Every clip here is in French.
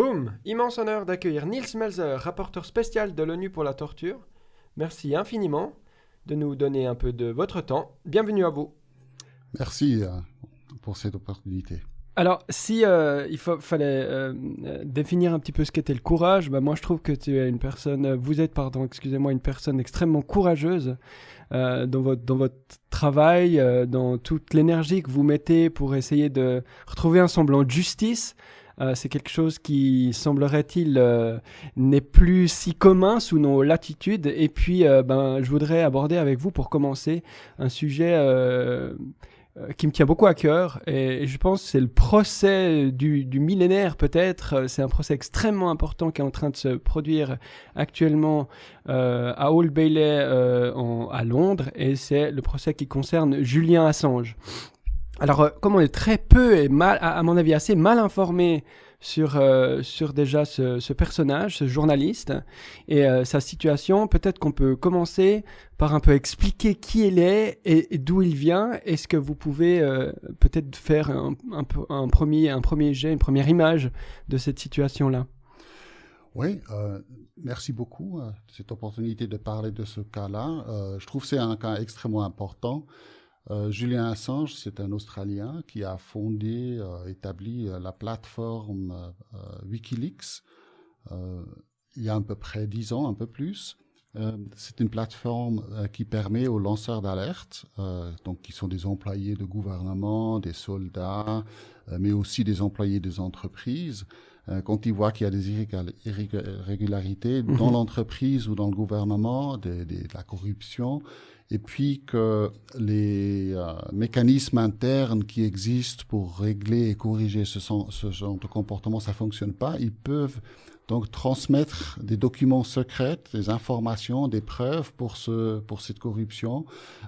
Boum Immense honneur d'accueillir Niels Melzer, rapporteur spécial de l'ONU pour la torture. Merci infiniment de nous donner un peu de votre temps. Bienvenue à vous. Merci euh, pour cette opportunité. Alors, si euh, il fallait euh, définir un petit peu ce qu'était le courage, bah, moi je trouve que tu es une personne, vous êtes, pardon, excusez-moi, une personne extrêmement courageuse dans, votre, dans votre travail, dans toute l'énergie que vous mettez pour essayer de retrouver un semblant de justice. C'est quelque chose qui, semblerait-il, n'est plus si commun sous nos latitudes. Et puis, ben, je voudrais aborder avec vous, pour commencer, un sujet euh, qui me tient beaucoup à cœur et, je pense que c'est le procès du, millénaire peut-être. Euh, c'est un procès extrêmement important qui est en train de se produire actuellement euh, à Old Bailey à Londres et c'est le procès qui concerne Julien Assange. Alors comme on est très peu et mal, à mon avis assez mal informé sur, euh, sur déjà ce, ce, personnage, ce journaliste, et euh, sa situation. Peut-être qu'on peut commencer par un peu expliquer qui il est et, d'où il vient. Est-ce que vous pouvez euh, peut-être faire un, un, un, premier, un premier jet, une première image de cette situation-là? Oui, merci beaucoup de cette opportunité de parler de ce cas-là. je trouve que c'est un cas extrêmement important. Euh, Julien Assange, c'est un Australien qui a fondé, euh, établi euh, la plateforme Wikileaks il y a à peu près dix ans, un peu plus. c'est une plateforme qui permet aux lanceurs d'alerte, donc qui sont des employés de gouvernement, des soldats, mais aussi des employés des entreprises, quand ils voient qu'il y a des irrégularités dans mhm. l'entreprise ou dans le gouvernement, de la corruption, et puis que les euh, mécanismes internes qui existent pour régler et corriger ce, ce genre de comportement, ça fonctionne pas, ils peuvent donc transmettre des documents secrets, des informations, des preuves pour ce pour cette corruption.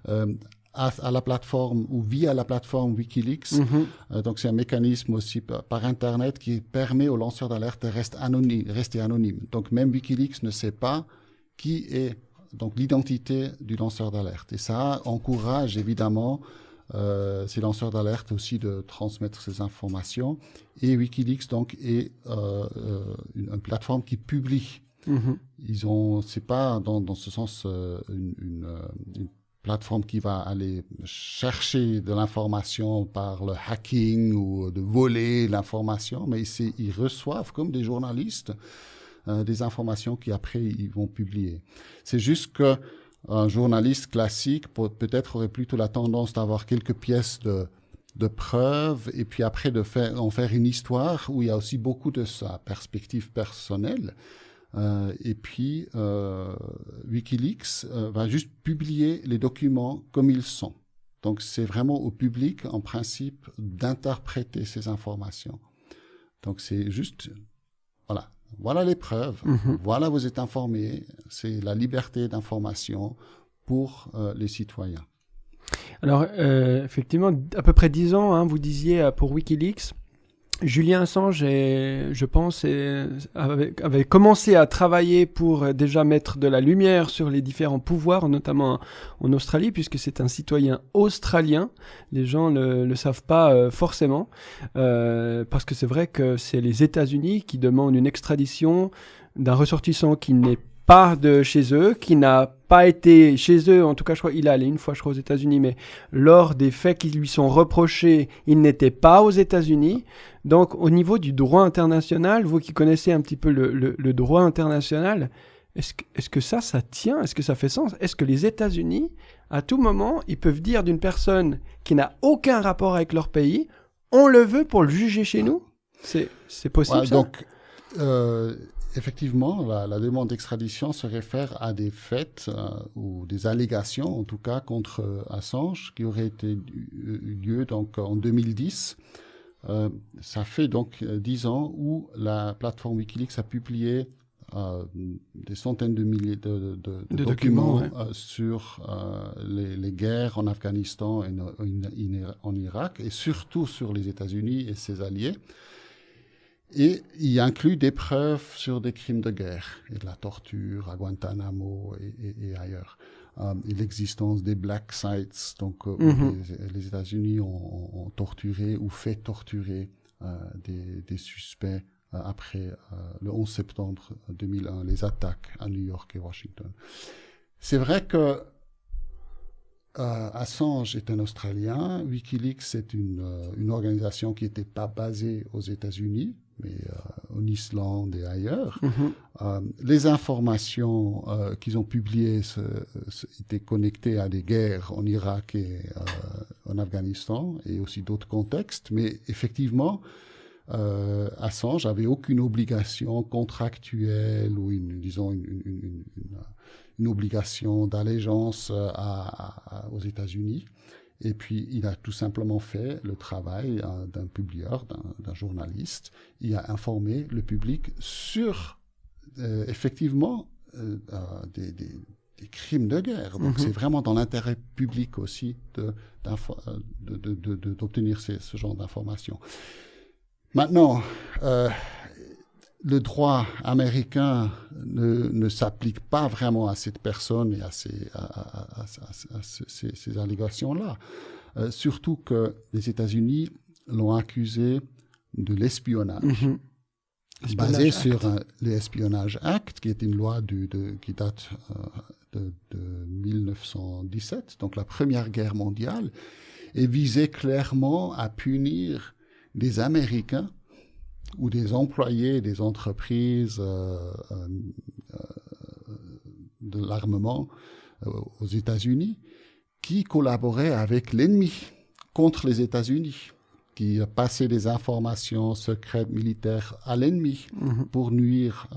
Euh, à, à, la plateforme ou via la plateforme Wikileaks. Mm-hmm. Euh, donc c'est un mécanisme aussi par, par, Internet qui permet aux lanceurs d'alerte de rester anonymes, rester anonymes. Donc même Wikileaks ne sait pas qui est donc l'identité du lanceur d'alerte. Et ça encourage évidemment euh, ces lanceurs d'alerte aussi de transmettre ces informations. Et Wikileaks donc est euh, euh une, plateforme qui publie. Mm-hmm. Ils ont, c'est pas dans, dans ce sens euh, une, une, euh, une, plateforme qui va aller chercher de l'information par le hacking ou de voler l'information, mais ils, ils reçoivent comme des journalistes euh, des informations qui après ils vont publier. C'est juste que un journaliste classique peut-être aurait plutôt la tendance d'avoir quelques pièces de, de preuves et puis après de faire en faire une histoire où il y a aussi beaucoup de sa perspective personnelle. Euh, et puis euh, WikiLeaks euh, va juste publier les documents comme ils sont. Donc c'est vraiment au public en principe d'interpréter ces informations. Donc c'est juste voilà, voilà les preuves, mhm. voilà vous êtes informés, c'est la liberté d'information pour euh, les citoyens. Alors, euh, effectivement, à peu près dix ans, hein, vous disiez euh, pour Wikileaks, Julien Assange, je pense, avait, commencé à travailler pour déjà mettre de la lumière sur les différents pouvoirs, notamment en Australie, puisque c'est un citoyen australien. Les gens ne le savent pas euh, forcément, euh, parce que c'est vrai que c'est les États-Unis qui demandent une extradition d'un ressortissant qui n'est pas de chez eux, qui n'a pas été chez eux, en tout cas je crois il est allé une fois je crois aux États-Unis, mais lors des faits qui lui sont reprochés, il n'était pas aux États-Unis. Donc au niveau du droit international, vous qui connaissez un petit peu le, le, droit international, est-ce que, est que ça, ça tient? Est-ce que ça fait sens? Est-ce que les États-Unis, à tout moment, ils peuvent dire d'une personne qui n'a aucun rapport avec leur pays, on le veut pour le juger chez nous? C'est possible ça? donc, euh, effectivement, la, demande d'extradition se réfère à des faits euh, ou des allégations, en tout cas, contre euh, Assange, qui auraient été eu lieu donc en 2010. Euh, ça fait donc dix ans où la plateforme WikiLeaks a publié des centaines de milliers de, documents, sur les, les, guerres en Afghanistan et en Irak, et surtout sur les États-Unis et ses alliés. Et il inclut des preuves sur des crimes de guerre et de la torture à Guantanamo et, ailleurs. Euh, et l'existence des black sites, donc euh, mhm. les, États-Unis ont, torturé ou fait torturer euh, des, suspects après le 11 septembre 2001, les attaques à New York et Washington. C'est vrai que Assange est un Australien, Wikileaks c'est une, une organisation qui n'était pas basée aux États-Unis, mais euh, en Islande et ailleurs. Mhm. Euh, les informations euh, qu'ils ont publiées étaient connectées à des guerres en Irak et en Afghanistan et aussi d'autres contextes. Mais effectivement, Assange n'avait aucune obligation contractuelle ou une, disons une, une, obligation d'allégeance aux États-Unis. Et puis, il a tout simplement fait le travail euh, d'un publieur, d'un journaliste. Il a informé le public sur, euh, effectivement, euh, des, des, des, crimes de guerre. Donc, mhm. c'est vraiment dans l'intérêt public aussi d'obtenir de, de, ce genre d'informations. Maintenant, le droit américain ne, ne s'applique pas vraiment à cette personne et à ces, à, ces, ces allégations-là. Euh, surtout que les États-Unis l'ont accusé de l'espionnage. Mhm. Basé sur l'Espionnage Act, qui est une loi de qui date euh, de, de 1917, donc la Première Guerre mondiale, et visait clairement à punir des Américains ou des employés des entreprises euh, euh, euh, de l'armement aux États-Unis qui collaboraient avec l'ennemi contre les États-Unis, qui passaient des informations secrètes militaires à l'ennemi mhm. pour nuire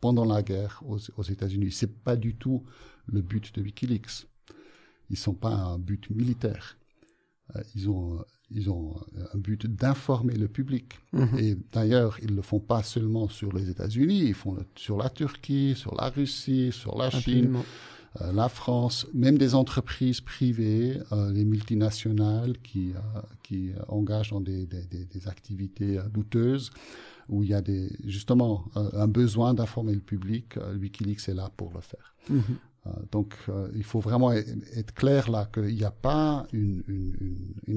pendant la guerre aux, aux États-Unis. C'est pas du tout le but de WikiLeaks. Ils sont pas un but militaire. Ils ont ils ont un but d'informer le public. Mhm. Et d'ailleurs, ils ne le font pas seulement sur les États-Unis, ils font sur la Turquie, sur la Russie, sur la Chine, euh, la France, même des entreprises privées, euh, les multinationales qui, euh, qui engagent dans des, des, des, activités douteuses, où il y a des, justement un besoin d'informer le public. Wikileaks est là pour le faire. Mhm. Euh, donc, euh, il faut vraiment être clair là qu'il n'y a pas une,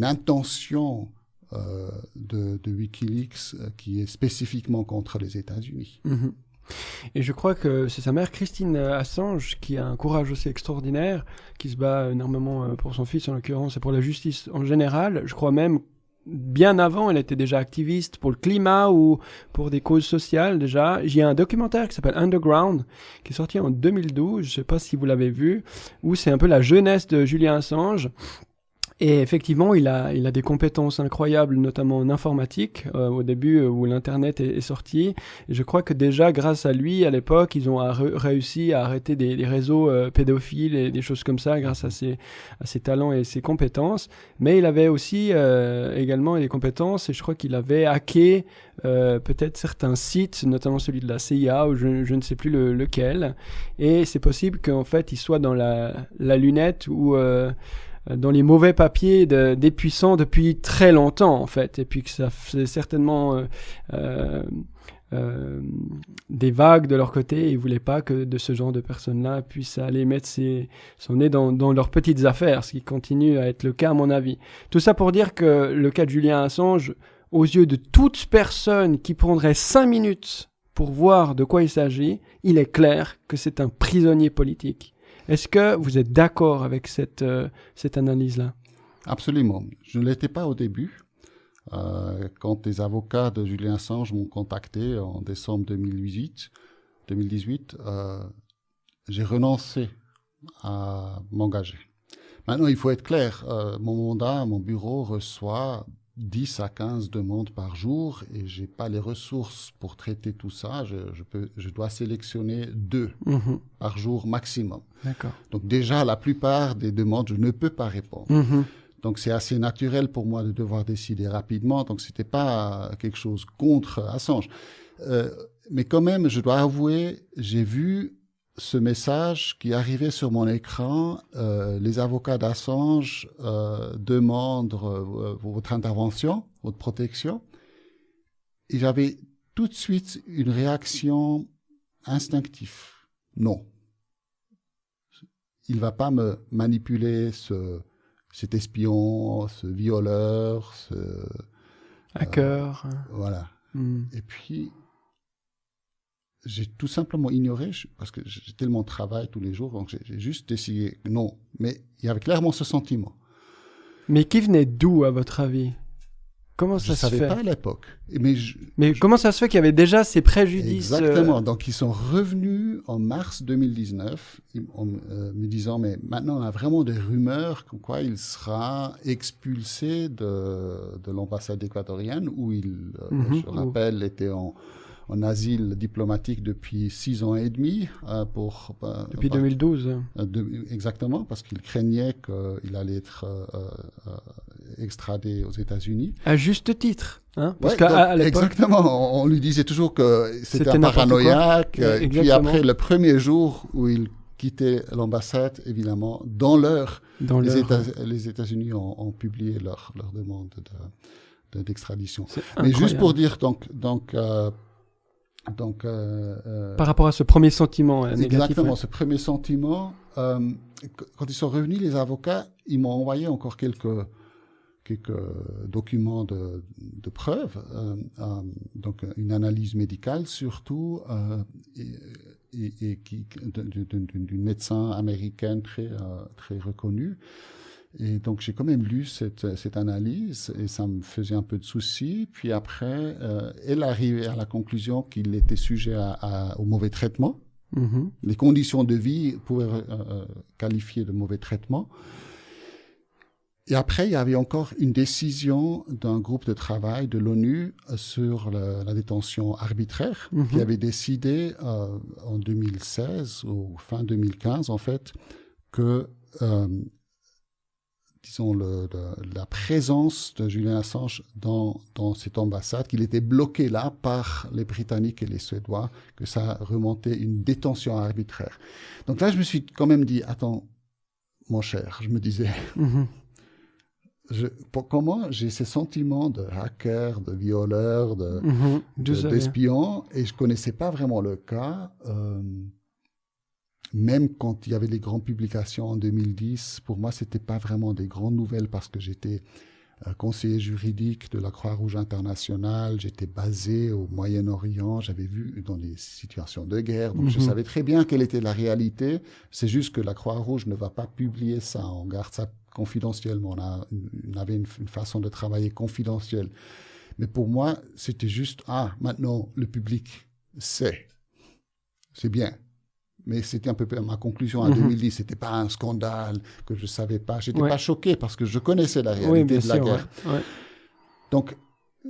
intention euh, de, Wikileaks qui est spécifiquement contre les États-Unis. Mhm. Et je crois que c'est sa mère Christine Assange qui a un courage aussi extraordinaire, qui se bat énormément pour son fils en l'occurrence et pour la justice en général. Je crois même bien avant, elle était déjà activiste pour le climat ou pour des causes sociales déjà. J'ai un documentaire qui s'appelle Underground, qui est sorti en 2012, je sais pas si vous l'avez vu, où c'est un peu la jeunesse de Julien Assange. Et effectivement, il a, il a des compétences incroyables, notamment en informatique, euh, au début euh, où l'Internet est, sorti. Et je crois que déjà, grâce à lui, à l'époque, ils ont réussi à arrêter des, des réseaux euh, pédophiles et des choses comme ça, grâce à ses, à ses talents et ses compétences. Mais il avait aussi également des compétences, et je crois qu'il avait hacké peut-être certains sites, notamment celui de la CIA, ou je, je ne sais plus le, lequel. Et c'est possible qu'en fait, il soit dans la, la lunette ou euh, dans les mauvais papiers des puissants depuis très longtemps en fait, et puis que ça faisait certainement euh, euh, des vagues de leur côté, et ils voulaient pas que de ce genre de personnes-là puissent aller mettre son nez dans, dans, leurs petites affaires, ce qui continue à être le cas à mon avis. Tout ça pour dire que le cas de Julien Assange, aux yeux de toute personne qui prendrait cinq minutes pour voir de quoi il s'agit, il est clair que c'est un prisonnier politique. Est-ce que vous êtes d'accord avec cette, euh, cette analyse-là? Absolument. Je ne l'étais pas au début. Euh, quand les avocats de Julien Assange m'ont contacté en décembre 2018, 2018 euh, j'ai renoncé à m'engager. Maintenant, il faut être clair. mon mandat, mon bureau reçoit 10 à 15 demandes par jour et j'ai pas les ressources pour traiter tout ça. Je, je peux, je dois sélectionner deux mhm. par jour maximum. D'accord. Donc déjà, la plupart des demandes, je ne peux pas répondre. Mhm. Donc c'est assez naturel pour moi de devoir décider rapidement. Donc c'était pas quelque chose contre Assange. Euh, mais quand même, je dois avouer, j'ai vu ce message qui arrivait sur mon écran, euh, les avocats d'Assange euh, demandent euh, votre intervention, votre protection. Et j'avais tout de suite une réaction instinctive. Non. Il va pas me manipuler ce, cet espion, ce violeur, ce... Hacker. voilà. Hmm. Et puis, j'ai tout simplement ignoré, je- parce que j'ai tellement de travail tous les jours, donc j'ai- juste que non. Mais il y avait clairement ce sentiment. Mais qui venait d'où, à votre avis? Comment Je ça se savais fait? pas à l'époque. Mais je- Mais comment ça se fait qu'il y avait déjà ces préjudices euh, Exactement. Donc, ils sont revenus en mars 2019 ils- en euh, me disant, mais maintenant, on a vraiment des rumeurs comme quoi il sera expulsé de, de l'ambassade équatorienne où il, euh, Mhm. je rappelle, était en, en asile diplomatique depuis six ans et demi euh, pour... euh, Depuis par- 2012. euh, de- exactement, parce qu'il craignait qu'il allait être euh, euh, extradé aux États-Unis. À juste titre. Hein Parce Ouais, qu'à donc, à l'époque. exactement, on, lui disait toujours que c'était un paranoïaque. Euh, et puis après, le premier jour où il quittait l'ambassade, évidemment, dans l'heure, Dans les, leur- États- les États-Unis ont, ont publié leur, leur demande de- de- d'extradition. C'est Mais juste pour dire, donc, donc, euh, donc euh, euh, Par rapport à ce premier sentiment euh, négatif. Exactement, ouais. ce premier sentiment. euh, qu- quand ils sont revenus, les avocats, ils m'ont envoyé encore quelques, quelques documents de, de preuves, euh, euh, donc une analyse médicale surtout, euh, et, et- et d'une médecin américaine très, très reconnue. Et donc j'ai quand même lu cette, cette analyse et ça me faisait un peu de soucis. Puis après, euh, elle arrivait à la conclusion qu'il était sujet à- à- au mauvais traitement Mhm. les conditions de vie pouvaient euh, euh, qualifier de mauvais traitement. Et après, il y avait encore une décision d'un groupe de travail de l'ONU sur le- la détention arbitraire, Mhm. qui avait décidé euh, en 2016 ou fin 2015 en fait que euh, disons le, le- la présence de Julian Assange dans, dans cette ambassade, qu'il était bloqué là par les Britanniques et les Suédois, que ça remontait une détention arbitraire. Donc là, je me suis quand même dit, attends, mon cher, je me disais, Mhm. je, pour- comment j'ai ces sentiments de hacker, de violeur, de, Mhm. D'où de- d'espion, et je connaissais pas vraiment le cas. euh, même quand il y avait les grandes publications en 2010, pour moi, c'était pas vraiment des grandes nouvelles parce que j'étais euh, conseiller juridique de la Croix-Rouge internationale, j'étais basé au Moyen-Orient, j'avais vu dans des situations de guerre, donc je Mhm. savais très bien quelle était la réalité. C'est juste que la Croix-Rouge ne va pas publier ça, on garde ça confidentiellement, on, a, on avait une, une façon de travailler confidentielle. Mais pour moi, c'était juste, ah, maintenant, le public sait. C'est bien. Mais c'était un peu ma conclusion en Mhm. 2010. C'était pas un scandale que je savais pas. J'étais Ouais. pas choqué parce que je connaissais la Oui, réalité bien de la sûr. guerre. ouais. Ouais. Donc,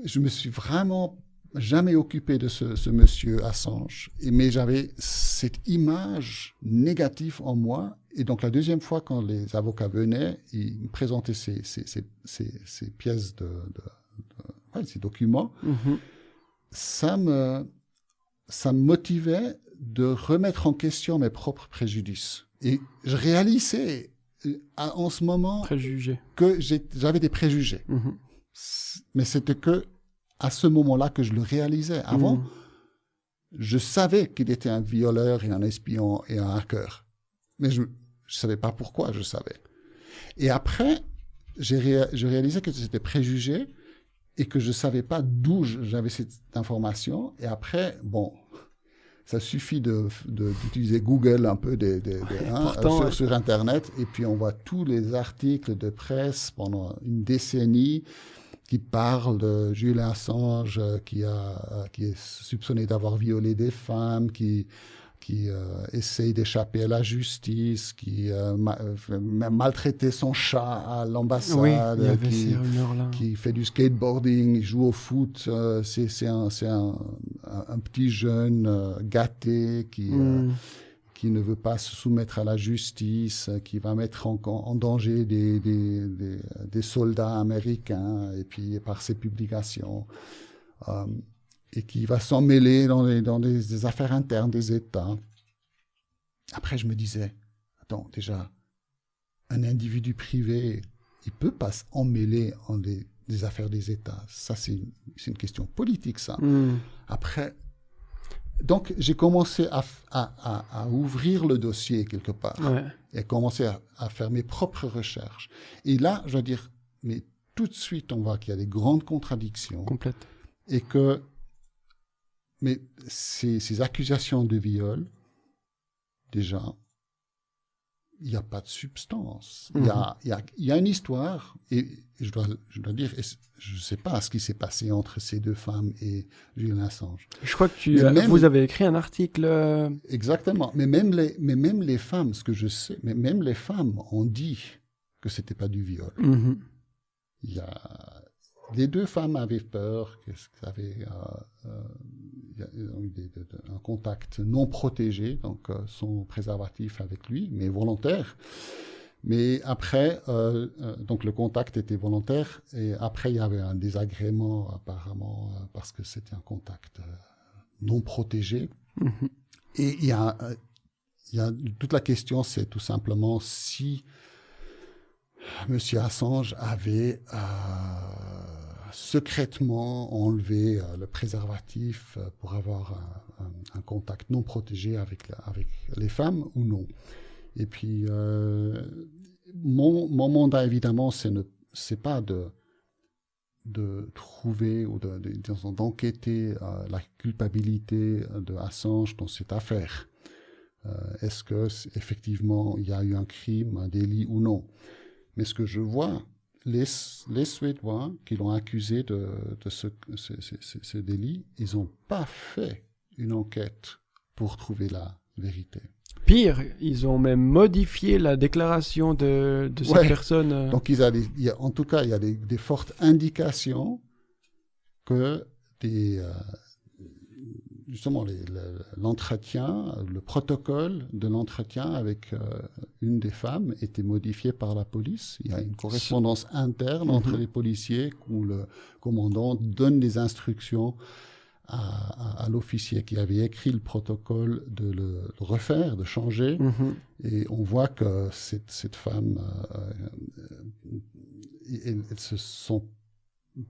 je me suis vraiment jamais occupé de ce, ce monsieur Assange. Mais j'avais cette image négative en moi. Et donc, la deuxième fois, quand les avocats venaient, ils me présentaient ces, ces, ces, ces- ces pièces de, de- de- ouais, ces documents. Mhm. Ça me, ça me motivait de remettre en question mes propres préjudices. Et je réalisais euh, à- en ce moment Préjugé. que j'avais des préjugés. Mhm. Mais c'était que à ce moment-là que je le réalisais. Avant, Mhm. je savais qu'il était un violeur et un espion et un hacker. Mais je ne savais pas pourquoi je savais. Et après, j'ai ré, je réalisais que c'était préjugé et que je ne savais pas d'où j'avais cette information. Et après, bon, ça suffit de- de- d'utiliser Google un peu des, des- des- hein, pourtant, sur, sur Internet. Et puis on voit tous les articles de presse pendant une décennie qui parlent de Julian Assange euh, qui, a, euh, qui est soupçonné d'avoir violé des femmes, qui, qui euh, essaye d'échapper à la justice, qui euh, ma- euh, maltraitait son chat à l'ambassade, Oui, qui, qui fait du skateboarding, il joue au foot. euh, c'est un, un, un- petit jeune euh, gâté qui, euh, Mhm. qui ne veut pas se soumettre à la justice, qui va mettre en, en danger des, des, des, des soldats américains, et puis par ses publications, et qui va s'en mêler dans, les, dans des, des affaires internes des États. Après, je me disais, attends, déjà, un individu privé, il peut pas s'emmêler en des, des affaires des États. Ça, c'est une, une question politique, ça. Mhm. Après, donc j'ai commencé à, à, à- à ouvrir le dossier quelque part Ouais. et commencer à, à faire mes propres recherches. Et là, je dois dire, mais tout de suite, on voit qu'il y a des grandes contradictions Complète. et que mais ces, ces accusations de viol, déjà, il n'y a pas de substance. Il y, a, il, y a, y, a, une histoire, et je dois, je dois dire, je ne sais pas ce qui s'est passé entre ces deux femmes et Julian Assange. Je crois que tu, même, vous avez écrit un article. euh, Exactement. Mais même, les, mais même les femmes, ce que je sais, mais même les femmes ont dit que c'était pas du viol. mhm. Il y a, les deux femmes avaient peur, qu'elles avaient, euh, euh, un contact non protégé, donc euh, son préservatif avec lui, mais volontaire. Mais après, euh, euh, donc le contact était volontaire, et après il y avait un désagrément apparemment euh, parce que c'était un contact non protégé. Mhm. Et il y a, il y a toute la question, c'est tout simplement si Monsieur Assange avait euh, secrètement enlevé euh, le préservatif euh, pour avoir un, contact non protégé avec, les femmes ou non. Et puis, euh, mon, mandat, évidemment, c'est ne pas de de trouver ou de, de- d'enquêter euh, la culpabilité de Assange dans cette affaire. Est-ce que effectivement il y a eu un crime, un délit ou non? Mais ce que je vois, les, les Suédois qui l'ont accusé de, de ce, ce, ce- ce- délit, ils n'ont pas fait une enquête pour trouver la vérité. Pire, ils ont même modifié la déclaration de, de cette Ouais. personne. euh, Donc, ils a des- il y a- en tout cas, il y a des, des fortes indications que des, euh, justement le- l'entretien, le protocole de l'entretien avec euh, une des femmes était modifié par la police. Il y a une correspondance interne entre Mhm. les policiers où le commandant donne des instructions à, à- à l'officier qui avait écrit le protocole de le, refaire, de changer. mhm. Et on voit que cette, cette femme, euh, euh, elle, elle se sent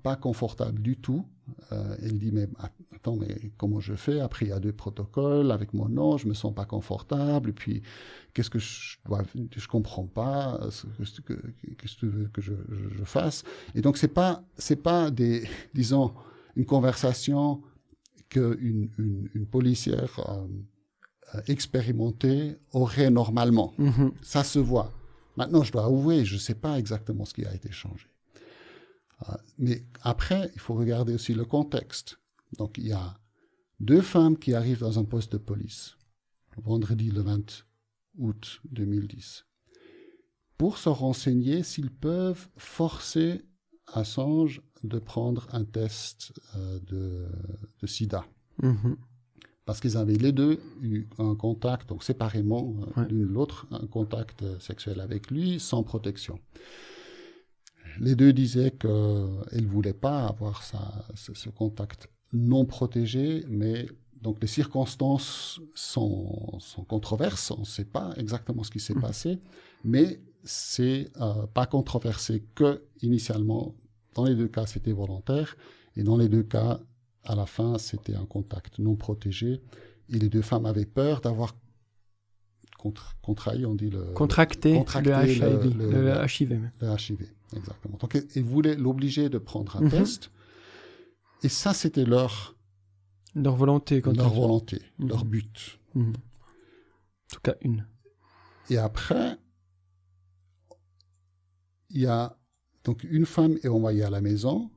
pas confortable du tout. Euh, elle dit mais attends mais comment je fais? Après il y a deux protocoles avec mon nom, je me sens pas confortable. Et puis qu'est-ce que je dois Je comprends pas. que- que- Qu'est-ce que tu veux que je, je- je fasse? Et donc c'est pas c'est pas des disons une conversation qu'une une, une policière euh, euh, expérimentée aurait normalement. Mhm. Ça se voit. Maintenant, je dois avouer, je sais pas exactement ce qui a été changé. Euh, mais après, il faut regarder aussi le contexte. Donc, il y a deux femmes qui arrivent dans un poste de police, vendredi le 20 août 2010, pour se renseigner s'ils peuvent forcer Assange de prendre un test euh, de, de sida Mhm. parce qu'ils avaient les deux eu un contact, donc séparément euh, Ouais. l'une l'autre, un contact euh, sexuel avec lui sans protection. Les deux disaient qu'elles ne voulaient pas avoir ça, ce, ce contact non protégé, mais donc les circonstances sont, sont controverses, on ne sait pas exactement ce qui s'est Mhm. passé, mais c'est euh, pas controversé que initialement, dans les deux cas c'était volontaire, et dans les deux cas, à la fin, c'était un contact non protégé. Et les deux femmes avaient peur d'avoir contre, contrait, on dit le, Contracté, contracté le HIV, le- le, le- HIV. le HIV. Exactement. Donc, ils- voulaient l'obliger de prendre un Mhm. test. Et ça, c'était leur, Leur volonté. Quand leur on- volonté, Mhm. leur but. Mhm. En tout cas, une. Et après, il y a donc une femme est envoyée à la maison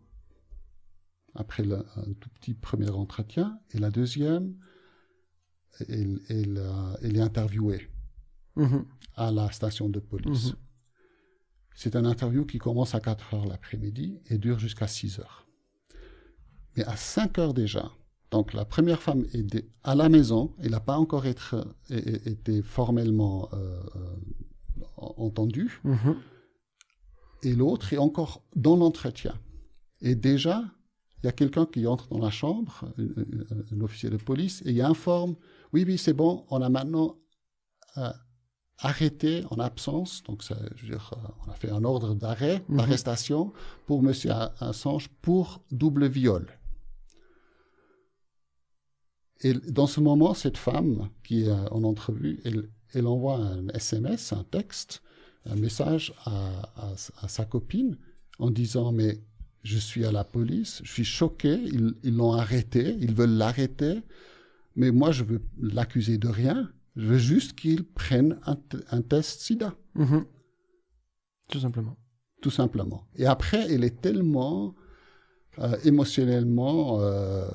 après le- un tout petit premier entretien, et la deuxième, elle, elle, euh, elle est interviewée à la station de police. C'est un interview qui commence à 4 heures l'après-midi et dure jusqu'à 6 heures. Mais à 5 heures déjà, donc la première femme est à la maison, elle n'a pas encore être, é- été formellement euh, euh, entendue, Mhm. et l'autre est encore dans l'entretien. Et déjà, il y a quelqu'un qui entre dans la chambre, un, un- un officier de police, et il informe, oui, oui, c'est bon, on a maintenant euh, arrêté en absence, donc ça, je veux dire, euh, on a fait un ordre d'arrêt, Mhm. d'arrestation pour M. Assange pour double viol. Et dans ce moment, cette femme qui est euh, en entrevue, elle, elle envoie un SMS, un texte, un message à, à- à sa copine en disant mais je suis à la police, je suis choqué, ils l'ont arrêté, ils veulent l'arrêter, mais moi je veux l'accuser de rien, je veux juste qu'il prenne un, test SIDA. Mhm. Tout simplement. Tout simplement. Et après, elle est tellement euh, émotionnellement euh,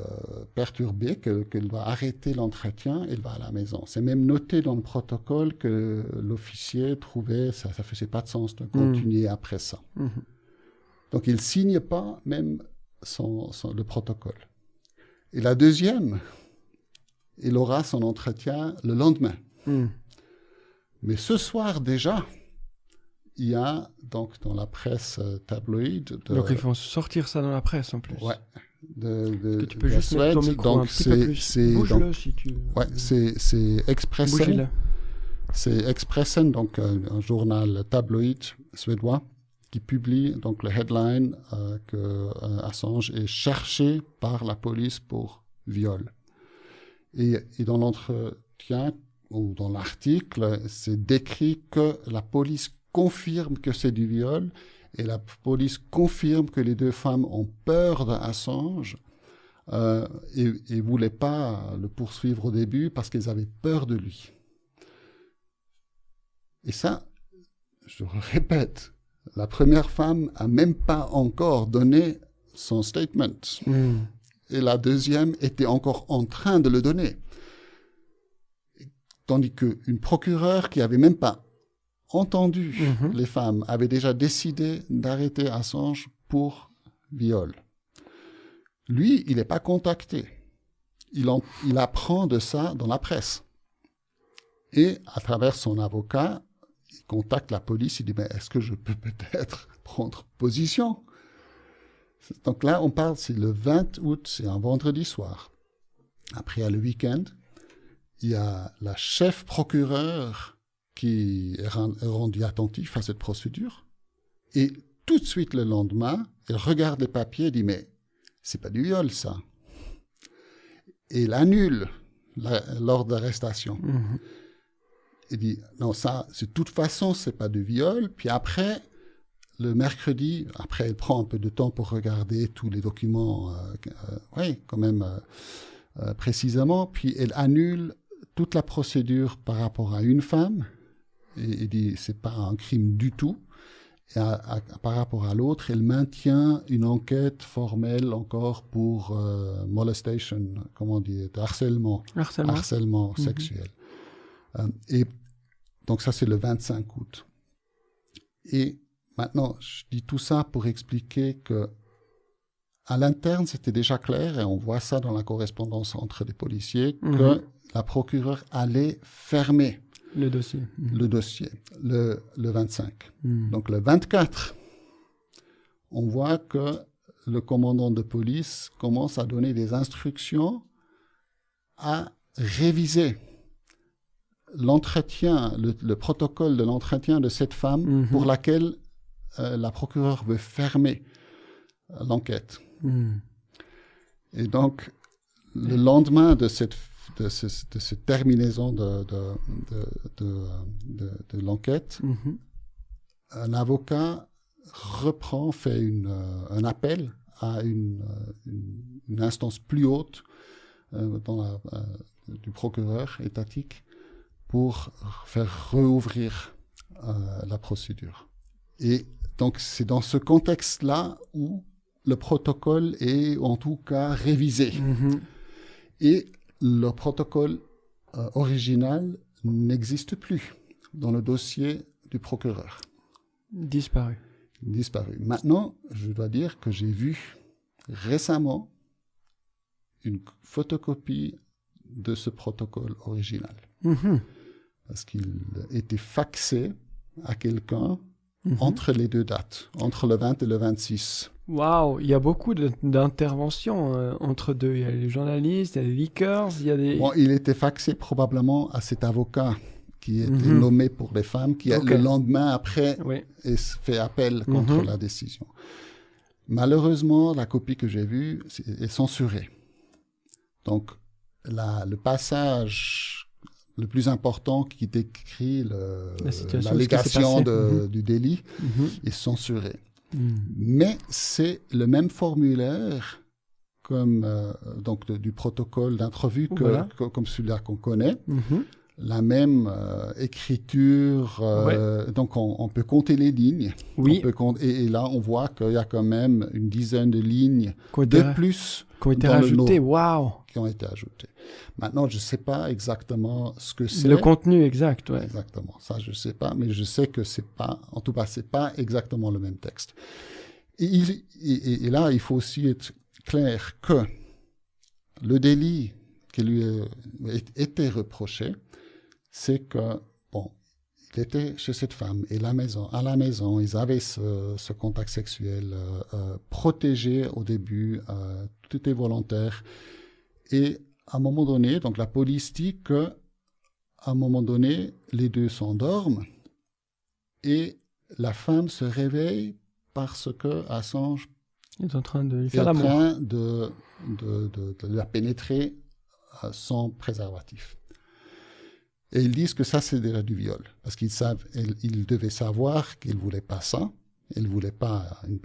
perturbée qu'elle va arrêter l'entretien, elle va à la maison. C'est même noté dans le protocole que l'officier trouvait ça ça faisait pas de sens de continuer mhm. après ça. Mhm. Donc il signe pas même son, le protocole. Et la deuxième, il aura son entretien le lendemain. Mhm. Mais ce soir déjà, il y a donc dans la presse euh, tabloïde. donc ils vont sortir ça dans la presse en plus. Ouais. De, de, que tu peux juste mettre ton micro donc un petit peu plus. Bouge-le si tu. Ouais, c'est c'est Expressen. C'est Expressen, donc un, un, journal tabloïd suédois qui publie donc le headline euh, que euh, Assange est cherché par la police pour viol. Et, et dans l'entretien ou dans l'article, c'est décrit que la police confirme que c'est du viol et la police confirme que les deux femmes ont peur d'Assange euh, et ne voulaient pas le poursuivre au début parce qu'elles avaient peur de lui. Et ça, je répète, la première femme a même pas encore donné son statement. Hmm. Et la deuxième était encore en train de le donner. Tandis qu'une procureure qui avait même pas entendu mhm. les femmes, avait déjà décidé d'arrêter Assange pour viol. Lui, il n'est pas contacté. Il, il apprend de ça dans la presse. Et à travers son avocat, il contacte la police, il dit, mais est-ce que je peux peut-être prendre position Donc là, on parle, c'est le 20 août, c'est un vendredi soir. Après, il y a le week-end. Il y a la chef procureure qui est rendu attentif à cette procédure. Et tout de suite le lendemain, elle regarde les papiers et dit mais c'est pas du viol ça. Et il annule l'ordre d'arrestation. Il mm-hmm. dit non ça, de toute façon c'est pas du viol. Puis après le mercredi, après elle prend un peu de temps pour regarder tous les documents, euh, euh, oui quand même euh, précisément. Puis elle annule toute la procédure par rapport à une femme et, et dit c'est pas un crime du tout. Et par rapport à l'autre, elle maintient une enquête formelle encore pour euh, molestation, comment dire, harcèlement, harcèlement, harcèlement mhm. sexuel. Euh, et donc ça c'est le 25 août. Et maintenant, je dis tout ça pour expliquer que à l'interne, c'était déjà clair, et on voit ça dans la correspondance entre les policiers, que mhm. la procureure allait fermer le dossier. Le dossier, le, le 25. Hmm. Donc le 24, on voit que le commandant de police commence à donner des instructions à réviser l'entretien, le, protocole de l'entretien de cette femme mhm. pour laquelle euh, la procureure veut fermer l'enquête. Hmm. Et donc, le lendemain de cette de, cette terminaison de, de, l'enquête, mhm. un avocat reprend, fait une, euh, un appel à une, euh, une, instance plus haute euh, dans du procureur étatique pour faire rouvrir la procédure. Et donc c'est dans ce contexte-là où le protocole est en tout cas révisé. Mhm. Et le protocole euh, original n'existe plus dans le dossier du procureur. Disparu. Disparu. Maintenant, je dois dire que j'ai vu récemment une photocopie de ce protocole original. Mhm. Parce qu'il était faxé à quelqu'un mhm. entre les deux dates, entre le 20 et le 26. Waouh, il y a beaucoup d'interventions euh, entre deux. Il y a les journalistes, il y a les leakers, il y a des... Bon, il était faxé probablement à cet avocat qui était mhm. nommé pour les femmes, qui le lendemain après fait appel contre mhm. la décision. Malheureusement, la copie que j'ai vue est, censurée. Donc, la, le passage le plus important qui décrit l'allégation mhm. du délit est censuré. Hmm. Mais c'est le même formulaire comme euh, donc de- du protocole d'entrevue que, Voilà. que- comme celui-là qu'on connaît. Mhm. La même euh, écriture, euh, donc on, on peut compter les lignes. Oui, On peut compter- et, et là, on voit qu'il y a quand même une dizaine de lignes de plus qui ont été rajoutés. Waouh qui ont été ajoutées. Maintenant, je ne sais pas exactement ce que c'est. Le contenu exact, ouais. Exactement. Ça, je ne sais pas, mais je sais que c'est pas, en tout cas, c'est pas exactement le même texte. Et, il- et- et là, il faut aussi être clair que le délit qui lui a été reproché, c'est que, bon, il était chez cette femme et la maison, à la maison, ils avaient ce, ce contact sexuel euh, euh, protégé au début, euh, tout était volontaire. Et à un moment donné, donc la police dit que à un moment donné, les deux s'endorment et la femme se réveille parce que Assange en train de est en train de, de, de- de la pénétrer euh, sans préservatif. Et ils disent que ça, c'est déjà du viol. Parce qu'ils savent, ils, ils devaient savoir qu'ils ne voulaient pas ça. Ils ne voulaient pas une-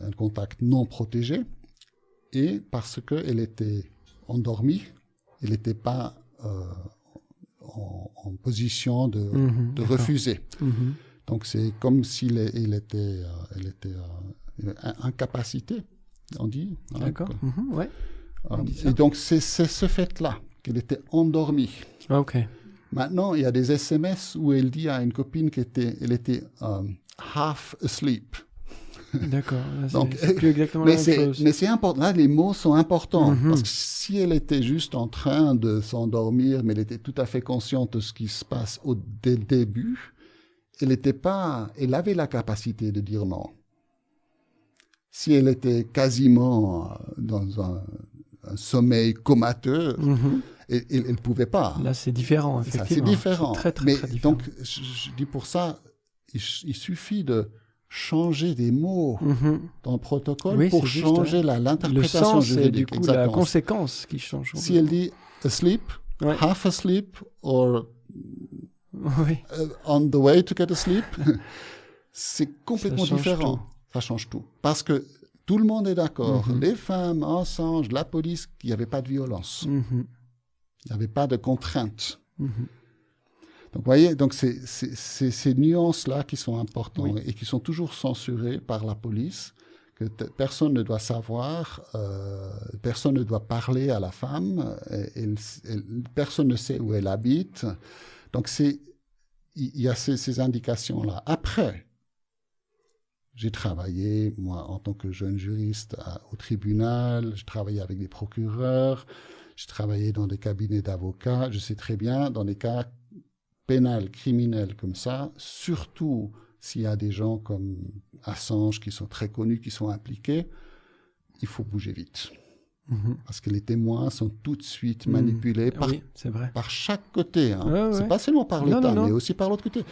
un contact non protégé. Et parce qu'elle était endormie, elle n'était pas euh, en, en position de, Mhm, de refuser. Mhm. Donc c'est comme s'il il était, euh, elle était euh, in- incapacité, on dit. hein, D'accord. que- Mhm, ouais. euh, et donc c'est ce fait-là qu'elle était endormie. Ah, ok. Maintenant, il y a des SMS où elle dit à une copine qu'elle était, elle était half asleep. D'accord. Donc, c'est plus exactement Mais la même c'est, chose. mais c'est important. Là, les mots sont importants. Mhm. Parce que si elle était juste en train de s'endormir, mais elle était tout à fait consciente de ce qui se passe au, dès le début, elle n'était pas, elle avait la capacité de dire non. Si elle était quasiment euh, dans un, un sommeil comateux, Mhm. elle ne pouvait pas. Là, c'est différent, effectivement. c'est différent. très, très, Mais très différent. donc, je, je dis pour ça, il, il suffit de changer des mots Mhm. dans le protocole Oui, pour changer la- Le l'interprétation juridique. du coup la exactement. conséquence qui change. Si elle dit asleep, Ouais. half asleep, or Oui. uh, on the way to get asleep, c'est complètement différent. tout. Ça change tout. Parce que tout le monde est d'accord. Mhm. Les femmes, Assange, la police, qu'il n'y avait pas de violence. Mhm. Il n'y avait pas de contraintes. Donc, vous voyez, donc c'est c'est- c'est ces nuances-là qui sont importantes Oui. et qui sont toujours censurées par la police, que personne ne doit savoir, euh, personne ne doit parler à la femme, personne ne sait où elle habite. Donc, c'est il y a ces, ces indications-là. Après, j'ai travaillé, moi, en tant que jeune juriste à- au tribunal, j'ai travaillé avec des procureurs, j'ai travaillé dans des cabinets d'avocats, je sais très bien, dans des cas pénal, criminel comme ça, surtout s'il y a des gens comme Assange qui sont très connus, qui sont impliqués, il faut bouger vite. Mhm. Parce que les témoins sont tout de suite manipulés par, Oui, c'est vrai. par chaque côté. Hein. Ouais, ouais. C'est pas seulement par l'État, mais aussi par l'autre côté.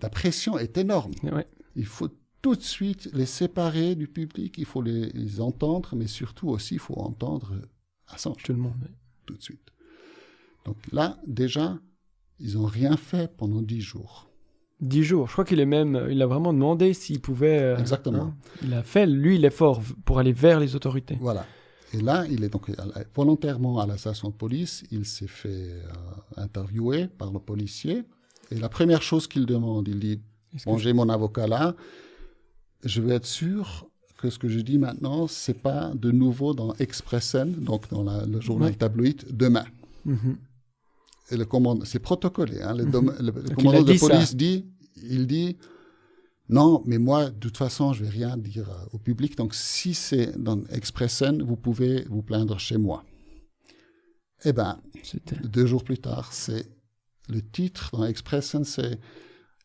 La pression est énorme. Ouais. Il faut tout de suite les séparer du public, il faut les, les entendre, mais surtout aussi, il faut entendre Assange Tout le monde. tout de suite. Donc là, déjà, ils n'ont rien fait pendant dix jours. Dix jours. Je crois qu'il est même. Il a vraiment demandé s'il pouvait. euh, Exactement. hein. Il a fait lui l'effort pour aller vers les autorités. Voilà. Et là, il est donc la- volontairement à la station de police. Il s'est fait euh, interviewer par le policier. Et la première chose qu'il demande, il dit Bon, j'ai mon avocat là. Je veux être sûr que ce que je dis maintenant, c'est pas de nouveau dans Expressen, donc dans la- le journal Ouais. tabloïd, demain. Mhm. Et le commandant, c'est protocolé. Hein, le, Mhm. dom- le- le il a commandant de ça. police dit, il dit, non, mais moi, de toute façon, je vais rien dire euh, au public. Donc, si c'est dans Expressen, vous pouvez vous plaindre chez moi. Eh ben, deux jours plus tard, c'est le titre dans Expressen, c'est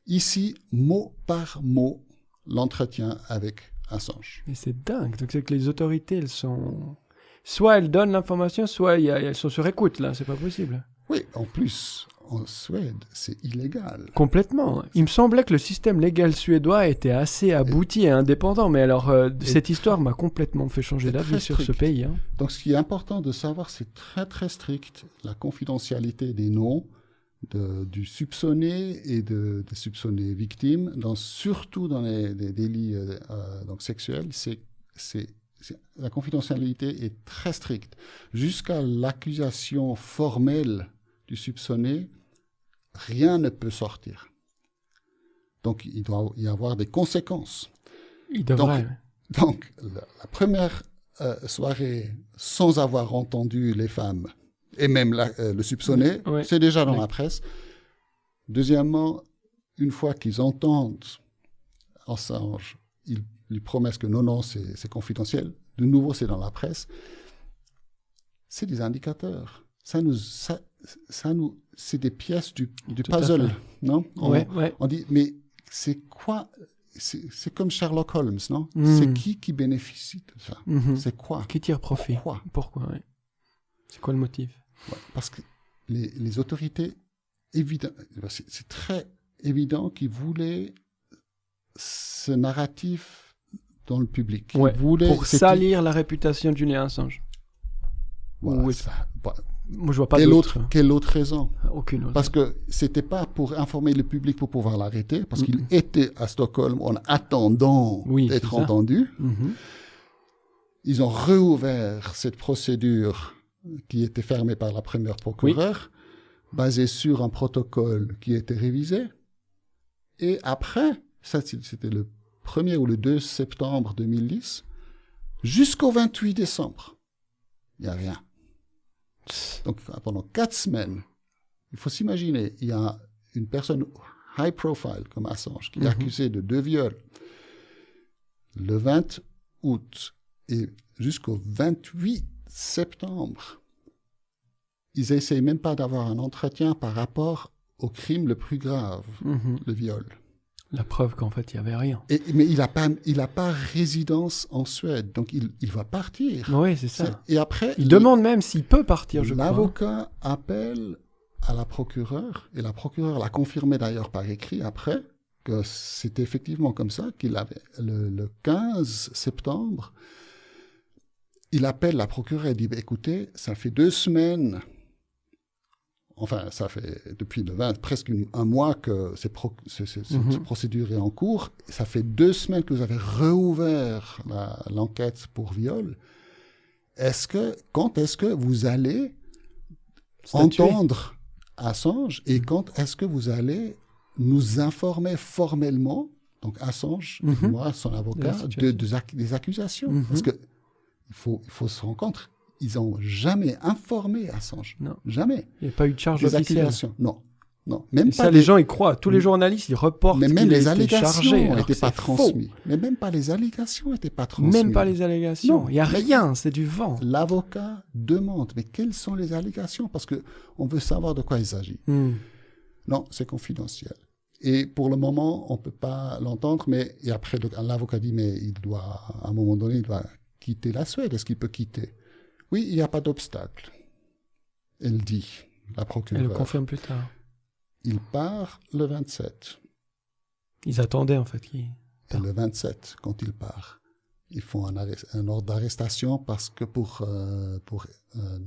ici mot par mot l'entretien avec Assange. Mais c'est dingue. Donc c'est que les autorités, elles sont. Soit elles donnent l'information, soit elles sont sur écoute. Là, c'est pas possible. Oui, en plus, en Suède, c'est illégal. Complètement. Il me semblait que le système légal suédois était assez abouti et indépendant, mais alors euh, cette histoire m'a complètement fait changer d'avis sur ce pays. hein. Donc, ce qui est important de savoir, c'est très très strict la confidentialité des noms, de, du soupçonné et de, des soupçonnés victimes, dans, surtout dans les, les délits euh, euh, donc sexuels, c'est c'est la confidentialité est très stricte. Jusqu'à l'accusation formelle du soupçonné, rien ne peut sortir. Donc, il doit y avoir des conséquences. Il devrait. Donc, la, première euh, soirée, sans avoir entendu les femmes, et même euh, le soupçonné, c'est déjà dans la presse. Deuxièmement, une fois qu'ils entendent Assange, ils lui promettent que non, non, c'est confidentiel. De nouveau, c'est dans la presse. C'est des indicateurs. Ça nous, ça, nous, c'est des pièces du, du puzzle, non? On, ouais, on dit, mais c'est quoi c'est comme Sherlock Holmes, non? Hmm. C'est qui qui bénéficie de ça? Mhm. C'est quoi? Qui tire profit? Pourquoi? Pourquoi C'est quoi le motif? Parce que les, les autorités, évident, c'est très évident qu'ils voulaient ce narratif dans le public. voulaient, pour salir la réputation de Julien Assange. oui. ça, moi, je vois pas quelle autre, quelle autre raison? Aucune autre. Parce que c'était pas pour informer le public pour pouvoir l'arrêter, parce qu'il était à Stockholm en attendant d'être entendu. Mm-hmm. Ils ont réouvert cette procédure qui était fermée par la première procureure, basée sur un protocole qui était révisé. Et après, ça c'était le 1er ou le 2 septembre 2010, jusqu'au 28 décembre, il n'y a rien. Donc pendant quatre semaines, il faut s'imaginer, il y a une personne high profile comme Assange qui est mhm. accusée de deux viols le 20 août et jusqu'au 28 septembre. Ils n'essayent même pas d'avoir un entretien par rapport au crime le plus grave, mhm. le viol. La preuve qu'en fait, il n'y avait rien. Et, mais il n'a pas, il a pas résidence en Suède, donc il, il va partir. Oui, c'est ça. Et après... Il, demande même s'il peut partir, je crois. L'avocat appelle à la procureure, et la procureure l'a confirmé d'ailleurs par écrit après, que c'était effectivement comme ça, qu'il avait, le, le 15 septembre, il appelle la procureure et dit, bah, écoutez, ça fait deux semaines enfin, ça fait depuis le 20, presque un mois que cette mhm. procédure est en cours. Ça fait deux semaines que vous avez réouvert l'enquête pour viol. Est-ce que, quand est-ce que vous allez entendre Assange et mhm. quand est-ce que vous allez nous informer formellement, donc Assange, mhm. moi, son avocat, de, des accusations? Parce que il faut, il faut se rendre compte, ils n'ont jamais informé Assange. Non. Jamais. Il n'y a pas eu de charge officielle. Non. Non, même pas ça, les gens y croient. Tous les journalistes, ils reportent. Mais même les allégations n'étaient pas transmises. Mais même pas les allégations n'étaient pas transmises. Même pas les allégations. Il n'y a rien, c'est du vent. L'avocat demande, mais quelles sont les allégations? Parce que on veut savoir de quoi il s'agit. Hmm. Non, c'est confidentiel. Et pour le moment, on peut pas l'entendre. Mais et après, l'avocat dit, mais il doit, à un moment donné, il doit quitter la Suède. Est-ce qu'il peut quitter? Oui, il n'y a pas d'obstacle. Elle dit, la procureure. Elle le confirme plus tard. Il part le 27. Ils attendaient en fait. Et le 27, quand il part, ils font un, un ordre d'arrestation parce que pour, euh, pour euh,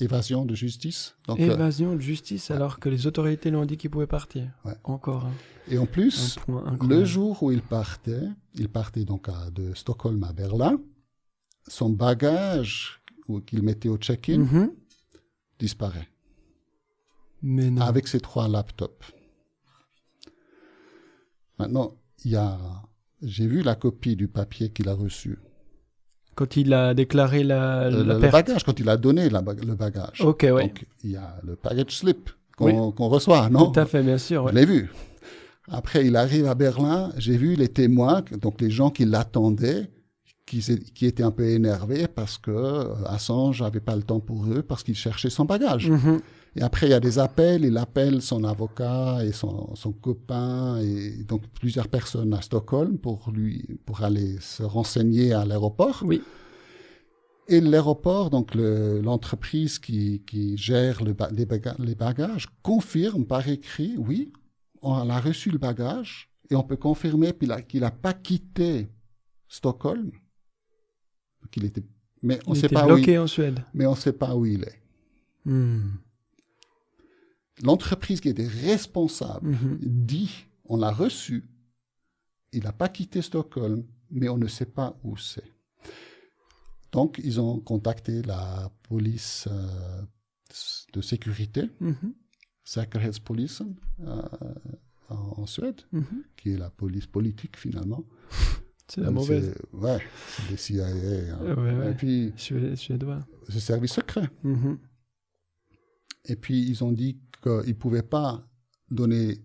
évasion de justice. Donc, euh, évasion de justice alors que les autorités l'ont dit qu'il pouvait partir. Ouais. Encore. Hein. Et en plus, le jour où il partait, il partait donc à, de Stockholm à Berlin, son bagage qu'il mettait au check-in mhm. disparaît. Mais non. Avec ses trois laptops. Maintenant, il y a, j'ai vu la copie du papier qu'il a reçu. Quand il a déclaré la, le, le bagage, quand il a donné le bagage. Ok, oui. Donc, il y a le package slip qu'on reçoit, non? Tout à fait, bien sûr. Je l'ai vu. Après, il arrive à Berlin, j'ai vu les témoins, donc les gens qui l'attendaient, qui, qui étaient un peu énervés parce que euh, Assange n'avait pas le temps pour eux parce qu'il cherchait son bagage. Mm-hmm. Et après, il y a des appels, il appelle son avocat et son, son, copain et donc plusieurs personnes à Stockholm pour lui, pour aller se renseigner à l'aéroport. Oui. Et l'aéroport, donc l'entreprise qui, qui, gère le, les, les, bagages, confirme par écrit, oui, on a reçu le bagage et on peut confirmer qu'il n'a pas quitté Stockholm qu'il était. Mais on il sait pas bloqué où en Suède. Mais on ne sait pas où il est. Hmm. l'entreprise qui était responsable Mhm. dit, on l'a reçu, il n'a pas quitté Stockholm, mais on ne sait pas où c'est. Donc, ils ont contacté la police euh, de sécurité, Mhm. Säkerhetspolisen, euh, en, en Suède, Mhm. qui est la police politique finalement. C'est la mauvaise. Ouais, c'est les CIA. hein. Ouais, ouais. Et puis, Sué- Suédois. c'est service secret. Mhm. Et puis, ils ont dit qu'ils ne pouvaient pas donner,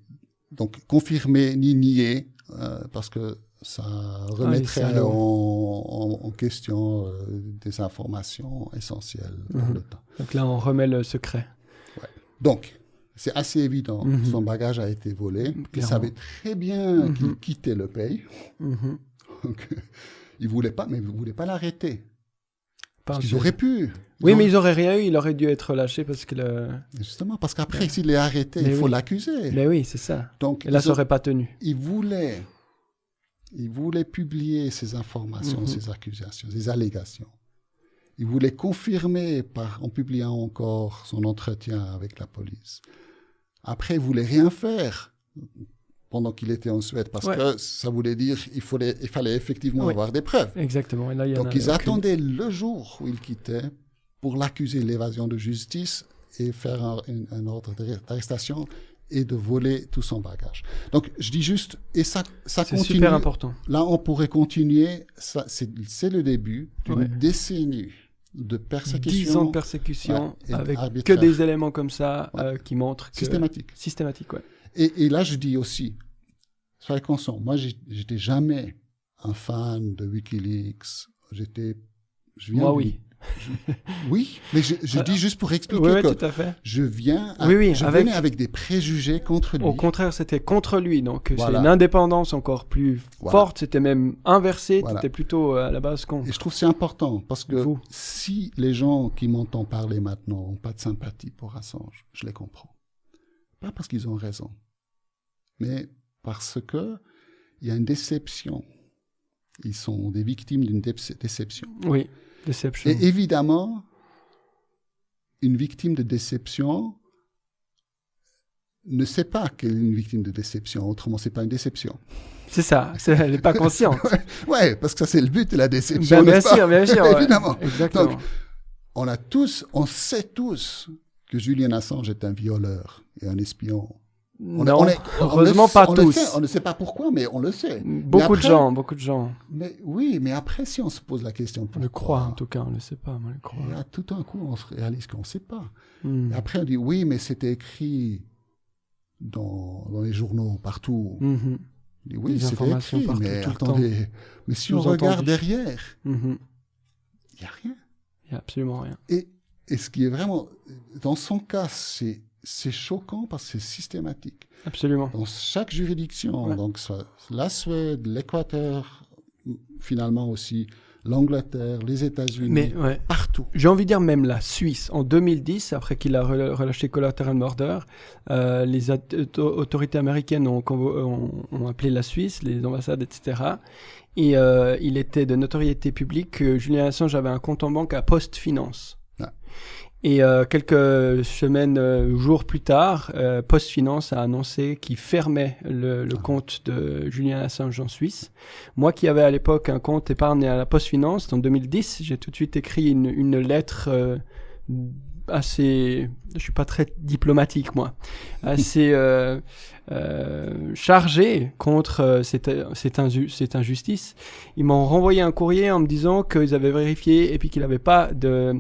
donc confirmer ni nier, euh, parce que ça remettrait salauds. en, en- en question euh, des informations essentielles dans Mhm. le temps. Donc là, on remet le secret. Donc, c'est assez évident. Mhm. Son bagage a été volé. Il Clairement. savait très bien qu'il quittait le pays. Donc, il voulait pas, mais il voulait pas l'arrêter. Parce qu'ils auraient pu. Ils Oui, ont- mais ils auraient rien eu, il aurait dû être relâché parce que le. Justement, parce qu'après, s'il est arrêté, Mais il faut oui. l'accuser. Mais oui, c'est ça. Donc, Et là, ils ça ont- aurait pas tenu. il voulait, il voulait publier ces informations, Mhm. ces accusations, ces allégations. Il voulait confirmer par, en publiant encore son entretien avec la police. Après, il voulait rien faire pendant qu'il était en Suède parce Ouais. que ça voulait dire il fallait, il fallait effectivement avoir des preuves. Exactement. Et là, il y en Donc a ils aucune. attendaient le jour où il quittait pour l'accuser de l'évasion de justice et faire un, un- un ordre d'arr- d'arrestation et de voler tout son bagage. Donc je dis juste, et ça, ça C'est continue. super important. Là, on pourrait continuer. Ça, c'est, c'est le début d'une Ouais. décennie de persécution 10 ans de persécution Ouais, avec que arbitraire. des éléments comme ça Ouais. euh, qui montrent que. systématique. Systématique, ouais. Et, et là, je dis aussi, soyez conscients, moi, j'étais jamais un fan de WikiLeaks. J'étais, je viens Moi, oui. Oui, mais je, je dis juste pour expliquer Oui, que tout à fait. je viens, à- Oui, oui, je avec- venais avec des préjugés contre lui. Au contraire, c'était contre lui. Donc, c'est Voilà. une indépendance encore plus Voilà. forte. C'était même inversé. Voilà. C'était plutôt euh, à la base con. Et je trouve c'est important parce que Vous. si les gens qui m'entendent parler maintenant n'ont pas de sympathie pour Assange, je les comprends. Pas parce qu'ils ont raison, mais parce que il y a une déception. Ils sont des victimes d'une déce- déception. Oui, Deception. Et évidemment, une victime de déception ne sait pas qu'elle est une victime de déception. Autrement, c'est pas une déception. C'est ça. Elle n'est pas consciente. Ouais, parce que ça c'est le but de la déception. Ben, bien sûr, bien sûr. Évidemment. Exactement. Donc, on a tous, on sait tous que Julian Assange est un violeur et un espion. On, non, on est- on heureusement le- pas on le tous. sait, on ne sait pas pourquoi, mais on le sait. Beaucoup de gens, beaucoup de gens. Mais oui, mais après, si on se pose la question On pourquoi, le croit en tout cas, on le sait pas, mais on le croit. et là, tout d'un coup, on se réalise qu'on ne sait pas. Hmm. Et après, on dit oui, mais c'était écrit dans, dans les journaux partout. Mhm. On dit, oui, c'était écrit, partout, mais attendez, mais si on regarde derrière, Mhm. il n'y a rien. Il n'y a absolument rien. Et, et ce qui est vraiment, dans son cas, c'est c'est choquant parce que c'est systématique. Absolument. Dans chaque juridiction, Ouais. donc soit la Suède, l'Équateur, finalement aussi l'Angleterre, les États-Unis, Mais ouais. partout. J'ai envie de dire même la Suisse. En 2010, après qu'il a relâché Collateral Murder, euh, les autorités américaines ont, convo- ont- ont appelé la Suisse, les ambassades, etc. Et euh, il était de notoriété publique que Julien Assange avait un compte en banque à Post Finance. Et euh, quelques semaines, euh, jours plus tard, euh, Post Finance a annoncé qu'il fermait le, le Ah. compte de Julien Assange en Suisse. Moi qui avais à l'époque un compte épargne à la Post Finance, en 2010, j'ai tout de suite écrit une, une lettre euh, assez... Je suis pas très diplomatique, moi. Assez euh, euh, chargée contre euh, cette, cette, inju- cette injustice. Ils m'ont renvoyé un courrier en me disant qu'ils avaient vérifié et puis qu'il n'avait pas de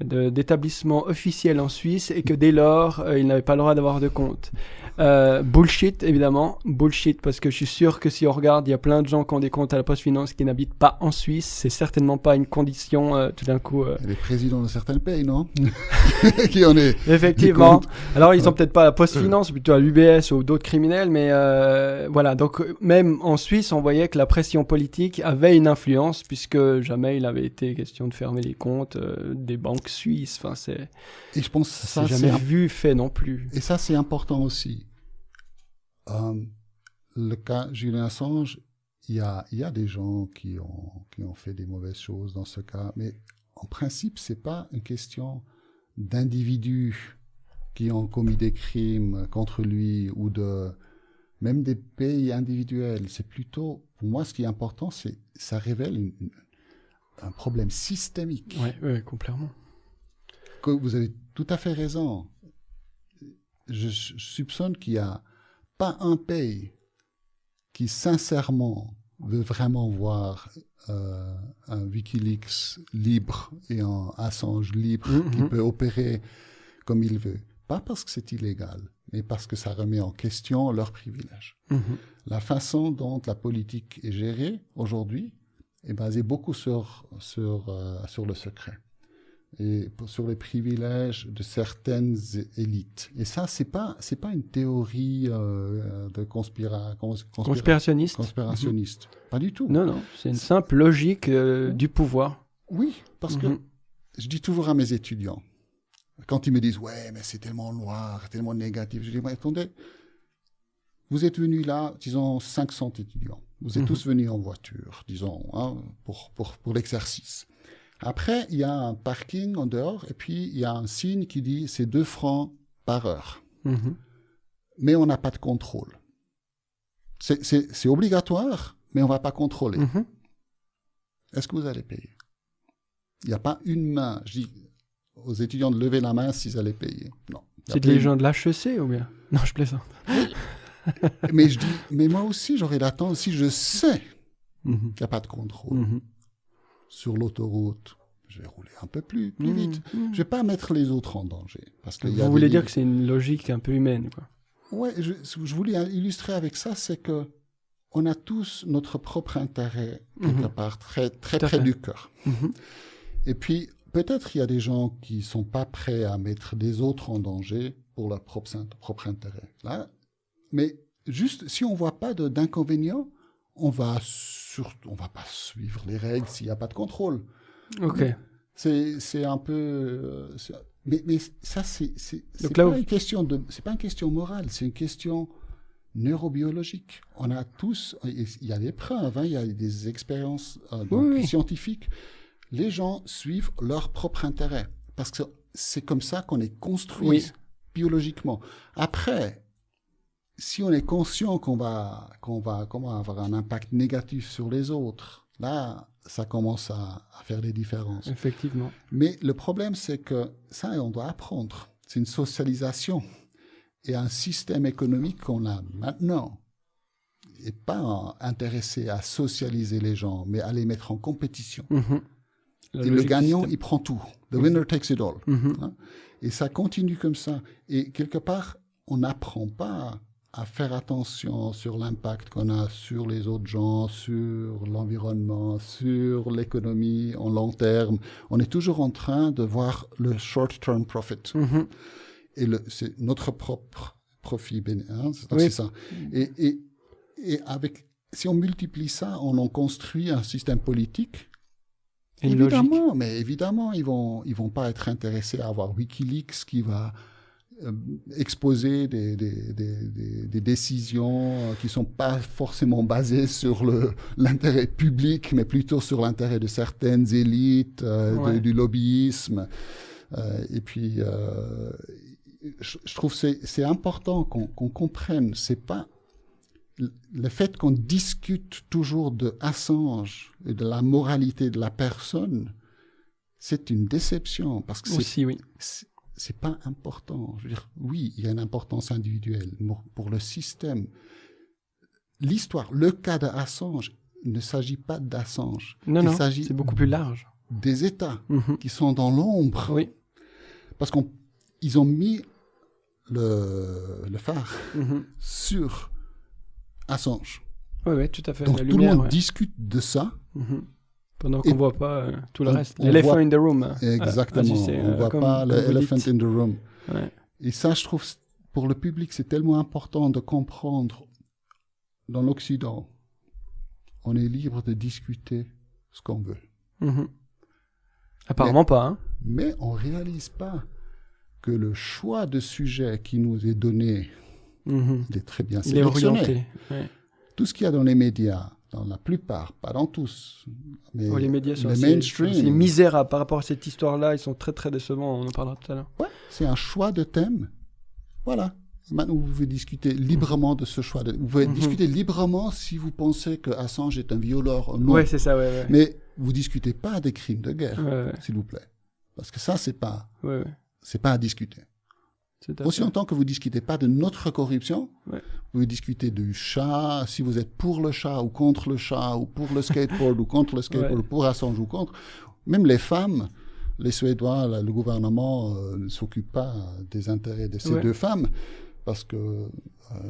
d'établissement officiel en Suisse et que dès lors, euh, ils n'avaient pas le droit d'avoir de compte. Euh, bullshit, évidemment. Bullshit, parce que je suis sûr que si on regarde, il y a plein de gens qui ont des comptes à la Poste Finance qui n'habitent pas en Suisse. C'est certainement pas une condition, euh, tout d'un coup. euh. Les présidents de certains pays, non? Qui en est Effectivement. Alors, ils ont Ouais. peut-être pas la Poste Finance, plutôt à l'UBS ou d'autres criminels, mais euh, voilà. Donc, même en Suisse, on voyait que la pression politique avait une influence, puisque jamais il avait été question de fermer les comptes euh, des banques suisses. Enfin, c'est Et je pense que ça, jamais vu, fait non plus. Et ça, c'est important aussi. Euh, le cas Julien Assange, il y a, il y a des gens qui ont, qui ont fait des mauvaises choses dans ce cas, mais en principe, c'est pas une question d'individus qui ont commis des crimes contre lui ou de même des pays individuels. C'est plutôt, pour moi, ce qui est important, c'est ça révèle un problème systémique. Oui, ouais, complètement. Que vous avez tout à fait raison. Je, soupçonne qu'il n'y a pas un pays qui sincèrement veut vraiment voir euh, un Wikileaks libre et un Assange libre mm-hmm. qui peut opérer comme il veut. Pas parce que c'est illégal, mais parce que ça remet en question leurs privilèges. Mm-hmm. La façon dont la politique est gérée aujourd'hui est basée beaucoup sur, sur, euh, sur le secret et sur les privilèges de certaines élites. Et ça, c'est pas c'est pas une théorie euh, de conspira, conspirationniste. Conspirationniste. Pas du tout. Non, non, c'est une simple logique euh, du pouvoir. Oui, parce que mm-hmm. je dis toujours à mes étudiants, quand ils me disent ouais, mais c'est tellement noir, tellement négatif, je dis mais attendez, vous êtes venus là, disons 500 étudiants. Vous êtes mm-hmm. tous venus en voiture, disons, hein, pour, pour, pour l'exercice. Après, il y a un parking en dehors et puis il y a un signe qui dit c'est 2 francs par heure. Mhm. Mais on n'a pas de contrôle. C'est obligatoire, mais on ne va pas contrôler. Mhm. Est-ce que vous allez payer? Il n'y a pas une main. Je dis aux étudiants de lever la main s'ils allaient payer. Non. C'est des gens de l'HEC ou bien? Non, je plaisante. mais je dis, mais moi aussi, j'aurais l'attente si je sais mhm. qu'il n'y a pas de contrôle sur l'autoroute, je vais rouler un peu plus, plus mmh, vite. Je mmh. Je vais pas mettre les autres en danger. Parce que Vous voulez dire que c'est une logique un peu humaine, quoi. Ouais, je, je voulais illustrer avec ça, c'est que on a tous notre propre intérêt quelque mmh. part très très près du cœur. Et puis peut-être il y a des gens qui sont pas prêts à mettre des autres en danger pour leur propre, propre intérêt. Là, mais juste si on voit pas d'inconvénient, on va surtout, on va pas suivre les règles s'il n'y a pas de contrôle. Ok. C'est un peu, euh, mais, mais ça c'est c'est pas une question de, c'est pas une question morale, c'est une question neurobiologique. On a tous, il y a des preuves, hein, il y a des expériences euh, scientifiques. Les gens suivent leur propre intérêt parce que c'est comme ça qu'on est construit biologiquement. Après, si on est conscient qu'on va, qu'on va comment, avoir un impact négatif sur les autres, là, ça commence à, faire des différences. Effectivement. Mais le problème, c'est que ça, on doit apprendre. C'est une socialisation. Et un système économique qu'on a maintenant n'est pas intéressé à socialiser les gens, mais à les mettre en compétition. Mhm. Et le gagnant, il prend tout. The winner takes it all. Mhm. Hein. Et ça continue comme ça. Et quelque part, on n'apprend pas à faire attention sur l'impact qu'on a sur les autres gens, sur l'environnement, sur l'économie en long terme. On est toujours en train de voir le short-term profit. Mm-hmm. Et c'est notre propre profit. Hein, c'est ça. Et, et, et, avec, si on multiplie ça, on en construit un système politique. évidemment, mais évidemment, ils vont, ils vont pas être intéressés à avoir WikiLeaks qui va exposer des, des, des, des, décisions qui sont pas forcément basées sur l'intérêt public, mais plutôt sur l'intérêt de certaines élites, euh, du lobbyisme. Euh, et puis, euh, je, je, trouve c'est c'est important qu'on qu'on comprenne. C'est pas le fait qu'on discute toujours de Assange et de la moralité de la personne, c'est une déception parce que c'est oui c'est pas important. Je veux dire, oui, il y a une importance individuelle pour le système. L'histoire, le cas d'Assange, il ne s'agit pas d'Assange. Non, il non, c'est beaucoup plus large. Des États mhm. qui sont dans l'ombre. Oui. Parce qu'ils ont mis le, le phare mhm. sur Assange. Oui, oui, tout à fait. Donc tout le monde discute de ça. Mhm. Pendant qu'on ne voit pas euh, tout le reste. L'elephant in the room. Exactement. on ne voit pas l'elephant in the room. Et ça, je trouve, pour le public, c'est tellement important de comprendre. Dans l'Occident, on est libre de discuter ce qu'on veut. Mhm. Apparemment pas. Hein. Mais on ne réalise pas que le choix de sujet qui nous est donné mhm. est très bien sélectionné. Tout ce qu'il y a dans les médias, dans la plupart, pas dans tous. Mais les médias sont misérables par rapport à cette histoire-là. Ils sont très très décevants. On en parlera tout à l'heure. Ouais, c'est un choix de thème Voilà. Maintenant, vous pouvez discuter librement de ce choix. De, vous pouvez Mhm. discuter librement si vous pensez que Assange est un violeur ou non. Ouais, c'est ça, ouais, ouais. Mais vous discutez pas des crimes de guerre, s'il vous plaît. Parce que ça, c'est pas, c'est pas à discuter. Aussi longtemps que vous discutez pas de notre corruption, Ouais. vous pouvez discuter du chat, si vous êtes pour le chat ou contre le chat, ou pour le skateboard ou contre le skateboard, Ouais. ou pour Assange ou contre. Même les femmes, les Suédois, là, le gouvernement euh, ne s'occupe pas des intérêts de ces Ouais. deux femmes parce que euh,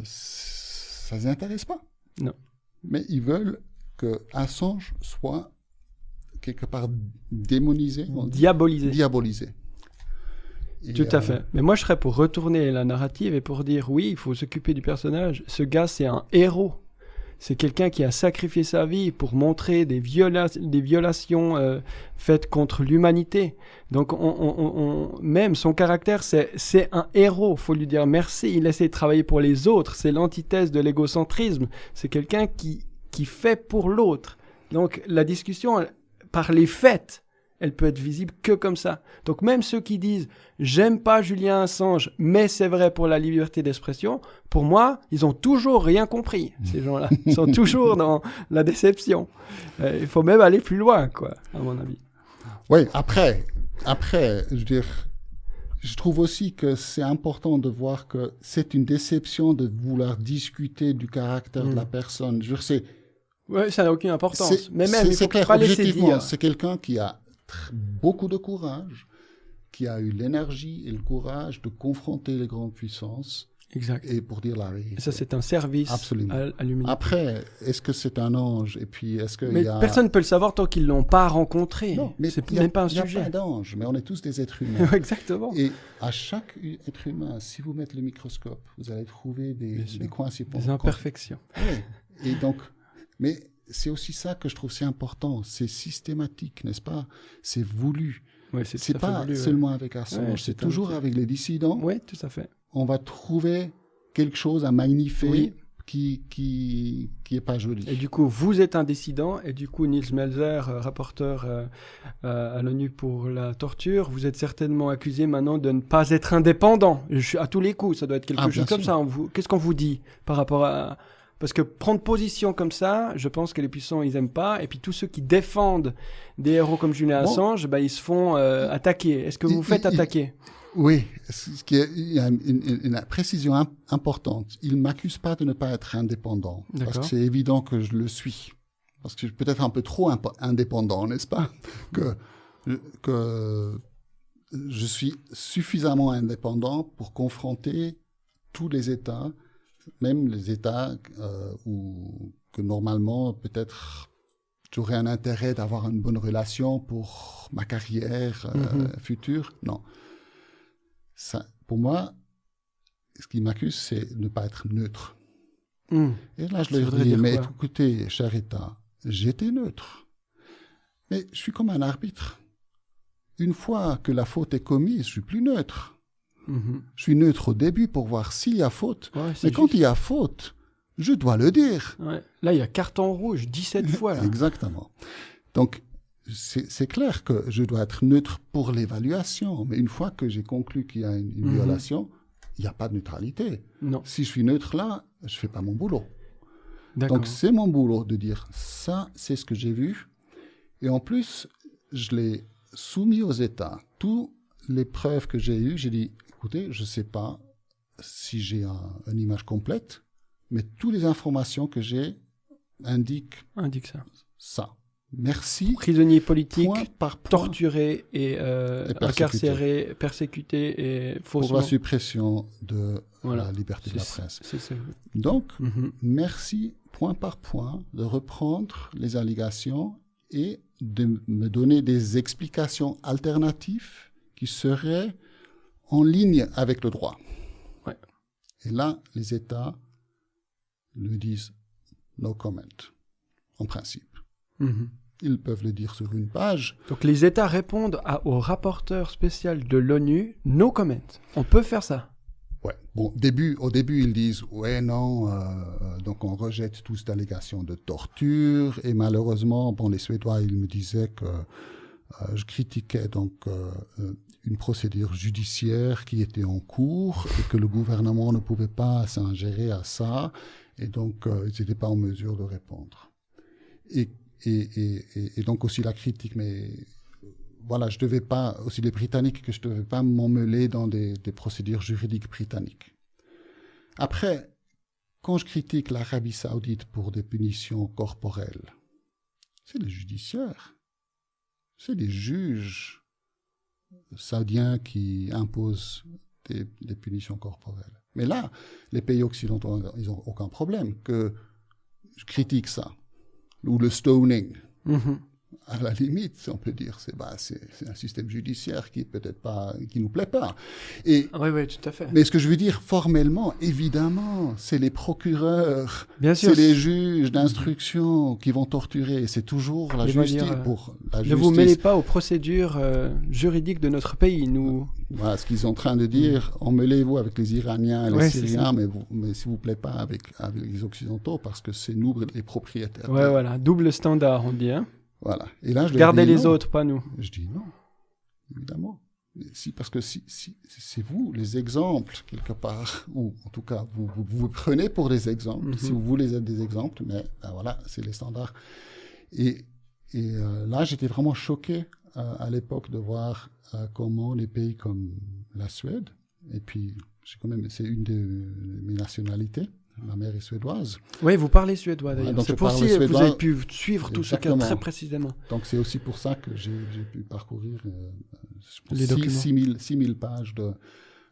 ça ne les intéresse pas. Non. Mais ils veulent que Assange soit quelque part démonisé, Diabolisé. diabolisé. Et, Tout à euh, fait. Mais moi, je serais pour retourner la narrative et pour dire oui, il faut s'occuper du personnage. Ce gars, c'est un héros. C'est quelqu'un qui a sacrifié sa vie pour montrer des, viola- des violations euh, faites contre l'humanité. Donc, on, on- on- même son caractère, c'est c'est un héros. faut lui dire merci. Il essaie de travailler pour les autres. C'est l'antithèse de l'égocentrisme. C'est quelqu'un qui, qui fait pour l'autre. Donc, la discussion, par les faits, elle peut être visible que comme ça. Donc, même ceux qui disent J'aime pas Julien Assange, mais c'est vrai pour la liberté d'expression. Pour moi, ils ont toujours rien compris, ces gens-là. Ils sont toujours dans la déception. Euh, il faut même aller plus loin, quoi, à mon avis. Oui, après, après, je veux dire, je trouve aussi que c'est important de voir que c'est une déception de vouloir discuter du caractère de la Mm. personne. Je veux dire, c'est, Ouais, ça n'a aucune importance. Mais même, c'est- il faut clair, pas objectivement, c'est quelqu'un qui a beaucoup de courage, qui a eu l'énergie et le courage de confronter les grandes puissances Exact. et pour dire la Et vérité. ça, c'est un service Absolument. à, l'humanité. Après, est-ce que c'est un ange Et puis, est-ce qu'il Mais y a... personne ne peut le savoir tant qu'ils l'ont pas rencontré. Non, mais c'est même pas un il y a sujet. pas d'ange, mais on est tous des êtres humains. Exactement. Et à chaque être humain, si vous mettez le microscope, vous allez trouver des, des coins si Des imperfections. Et donc, mais c'est aussi ça que je trouve si important. C'est systématique, n'est-ce pas? C'est voulu. Ouais, c'est C'est pas voulu, ouais. seulement avec Assange, Ouais, c'est c'est toujours avec les dissidents. Oui, tout à fait. On va trouver quelque chose à magnifier Oui. qui qui qui est pas joli. Et du coup, vous êtes un dissident, et du coup, Niels Melzer, euh, rapporteur euh, euh, à l'ONU pour la torture, vous êtes certainement accusé maintenant de ne pas être indépendant. Je suis à tous les coups, ça doit être quelque Ah, chose comme sûr. ça. Qu'est-ce qu'on vous dit par rapport à... Parce que prendre position comme ça, je pense que les puissants, ils aiment pas. Et puis tous ceux qui défendent des héros comme Julien Bon. Assange, bah, ils se font euh, attaquer. Est-ce que vous vous faites il- il- attaquer? Oui, ce qui est, il y a une, une- une précision im- importante. Il m'accuse pas de ne pas être indépendant, parce que c'est évident que je le suis, parce que je suis peut-être un peu trop indépendant, n'est-ce pas? Que que je suis suffisamment indépendant pour confronter tous les États, même les États euh, où que normalement peut-être j'aurais un intérêt d'avoir une bonne relation pour ma carrière euh, Mhm. future. Non. Ça, pour moi, ce qui m'accuse, c'est de ne pas être neutre. Hmm. Et là, je leur dis, mais écoutez, cher État, j'étais neutre. Mais je suis comme un arbitre. Une fois que la faute est commise, je suis plus neutre. Je suis neutre au début pour voir s'il y a faute. Ouais, Mais quand juste. il y a faute, je dois le dire. Ouais. Là, il y a carton rouge 17 fois. Là. Exactement. Donc, c'est clair que je dois être neutre pour l'évaluation. Mais une fois que j'ai conclu qu'il y a une, une Mhm. violation, il n'y a pas de neutralité. Non, Si je suis neutre là, je fais pas mon boulot. d'accord. Donc, c'est mon boulot de dire ça, c'est ce que j'ai vu. Et en plus, je l'ai soumis aux États. Toutes les preuves que j'ai eues, j'ai dit, écoutez, je ne sais pas si j'ai un- une image complète, mais toutes les informations que j'ai indiquent Indique ça. ça. Merci. Prisonnier politique, Point par point torturé et, euh, Et persécuté. incarcéré, persécuté et pour faussement. la suppression de Voilà. la liberté de la presse. c'est ça. Donc, Mhm. merci point par point de reprendre les allégations et de me donner des explications alternatives qui seraient en ligne avec le droit. Ouais. Et là, les États le disent no comment, en principe. Mhm. Ils peuvent le dire sur une page. Donc les États répondent à- au rapporteur spécial de l'ONU, no comment. On peut faire ça. Ouais. Bon, début, au début, ils disent ouais, non, euh, euh, donc on rejette toutes ces allégations de torture. Et malheureusement, bon, les Suédois, ils me disaient que euh, je critiquais donc euh, euh, une procédure judiciaire qui était en cours et que le gouvernement ne pouvait pas s'ingérer à ça et donc euh, ils n'étaient pas en mesure de répondre. Et, et, et, donc aussi la critique, mais voilà, je devais pas, aussi les Britanniques, que je devais pas m'emmêler dans des, des procédures juridiques britanniques. Après, quand je critique l'Arabie saoudite pour des punitions corporelles, c'est les judiciaires, c'est les juges saoudiens qui imposent des, punitions corporelles. Mais là, les pays occidentaux, ils n'ont aucun problème que je critique ça. Ou le stoning. Mm-hmm à la limite, on peut dire, c'est bah, c'est un système judiciaire qui peut-être pas, qui nous plaît pas. Et oui, oui, tout à fait. Mais ce que je veux dire, formellement, évidemment, c'est les procureurs, c'est les juges d'instruction qui vont torturer. C'est toujours la justice euh, pour la justice. Ne vous mêlez pas aux procédures euh, juridiques de notre pays. Nous. Voilà ce qu'ils sont en train de dire. Emmêlez-vous avec les Iraniens, les Syriens, mais, vous, mais s'il vous plaît pas avec, avec les Occidentaux, parce que c'est nous les propriétaires. Ouais, voilà, double standard, on dit. Hein voilà. Et là, je Gardez les autres, pas nous. Je dis non, évidemment. Si, parce que si, si, c'est vous, les exemples, quelque part, ou en tout cas, vous vous, prenez pour des exemples, si mhm. vous voulez être des exemples, mais ben voilà, c'est les standards. Et, et euh, là, j'étais vraiment choqué euh, à l'époque de voir euh, comment les pays comme la Suède, et puis, c'est quand même, c'est une de mes nationalités, Ma mère est suédoise. Oui, vous parlez suédois d'ailleurs. c'est pour ça que vous avez pu suivre tout ce cas très précisément. Donc c'est aussi pour ça que j'ai pu parcourir euh, 6 000 pages de,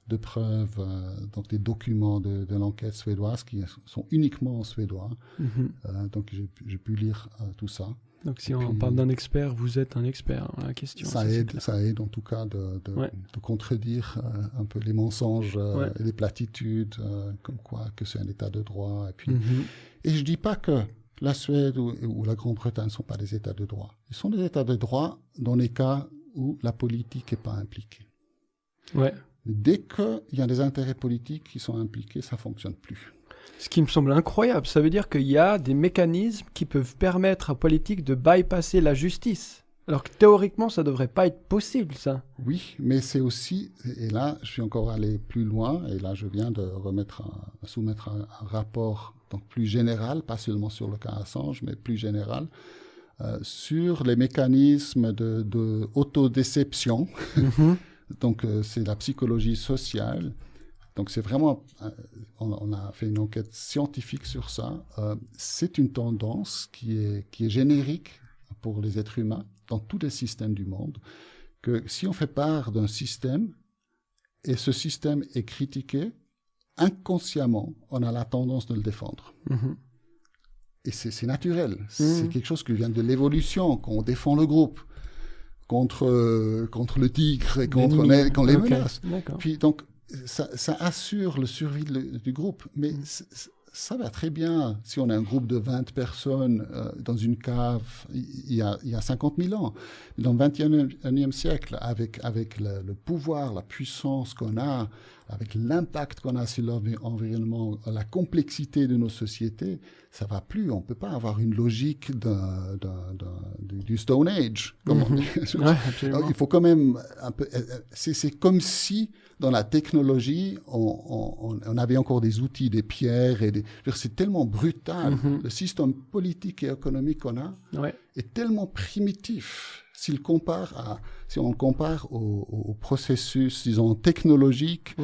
de preuves, euh, donc des documents de, de l'enquête suédoise qui sont uniquement en suédois. Mhm. euh, donc j'ai pu lire euh, tout ça. Donc si on parle d'un expert, vous êtes un expert la question. Ça, aide, ça aide en tout cas de, de, contredire euh, un peu les mensonges euh, et les platitudes, euh, comme quoi que c'est un état de droit. Et puis, mhm. et je dis pas que la Suède ou, la Grande-Bretagne ne sont pas des états de droit. Ils sont des états de droit dans les cas où la politique n'est pas impliquée. Ouais. Dès qu'il y a des intérêts politiques qui sont impliqués, ça fonctionne plus. Ce qui me semble incroyable, ça veut dire qu'il y a des mécanismes qui peuvent permettre à politique de bypasser la justice. Alors que théoriquement, ça devrait pas être possible, ça. Oui, mais c'est aussi, et là, je suis encore allé plus loin, et là, je viens de remettre, soumettre un, rapport donc plus général, pas seulement sur le cas Assange, mais plus général, euh, sur les mécanismes de, de autodéception. Mm-hmm. donc, euh, c'est la psychologie sociale donc c'est vraiment, euh, on, a fait une enquête scientifique sur ça. Euh, c'est une tendance qui est, qui est générique pour les êtres humains dans tous les systèmes du monde, que si on fait part d'un système et ce système est critiqué, inconsciemment, on a la tendance de le défendre. Mm-hmm. Et c'est naturel. Mm-hmm. C'est quelque chose qui vient de l'évolution, qu'on défend le groupe contre, contre le tigre et contre les, quand les menace. Puis donc, ça, ça, assure le survie du groupe, mais mm. ça va très bien si on a un groupe de 20 personnes euh, dans une cave il y, a, il y a 50 000 ans. Dans le 21e siècle, avec, avec le, le pouvoir, la puissance qu'on a, avec l'impact qu'on a sur l'environnement, la complexité de nos sociétés, ça va plus. On peut pas avoir une logique du Stone Age. Comme on mm-hmm. il faut quand même un peu. Euh, euh, c'est comme si dans la technologie, on, on, avait encore des outils, des pierres et des. C'est tellement brutal. Mm-hmm. Le système politique et économique qu'on a est tellement primitif s'il compare à, si on compare au, processus, disons, technologique,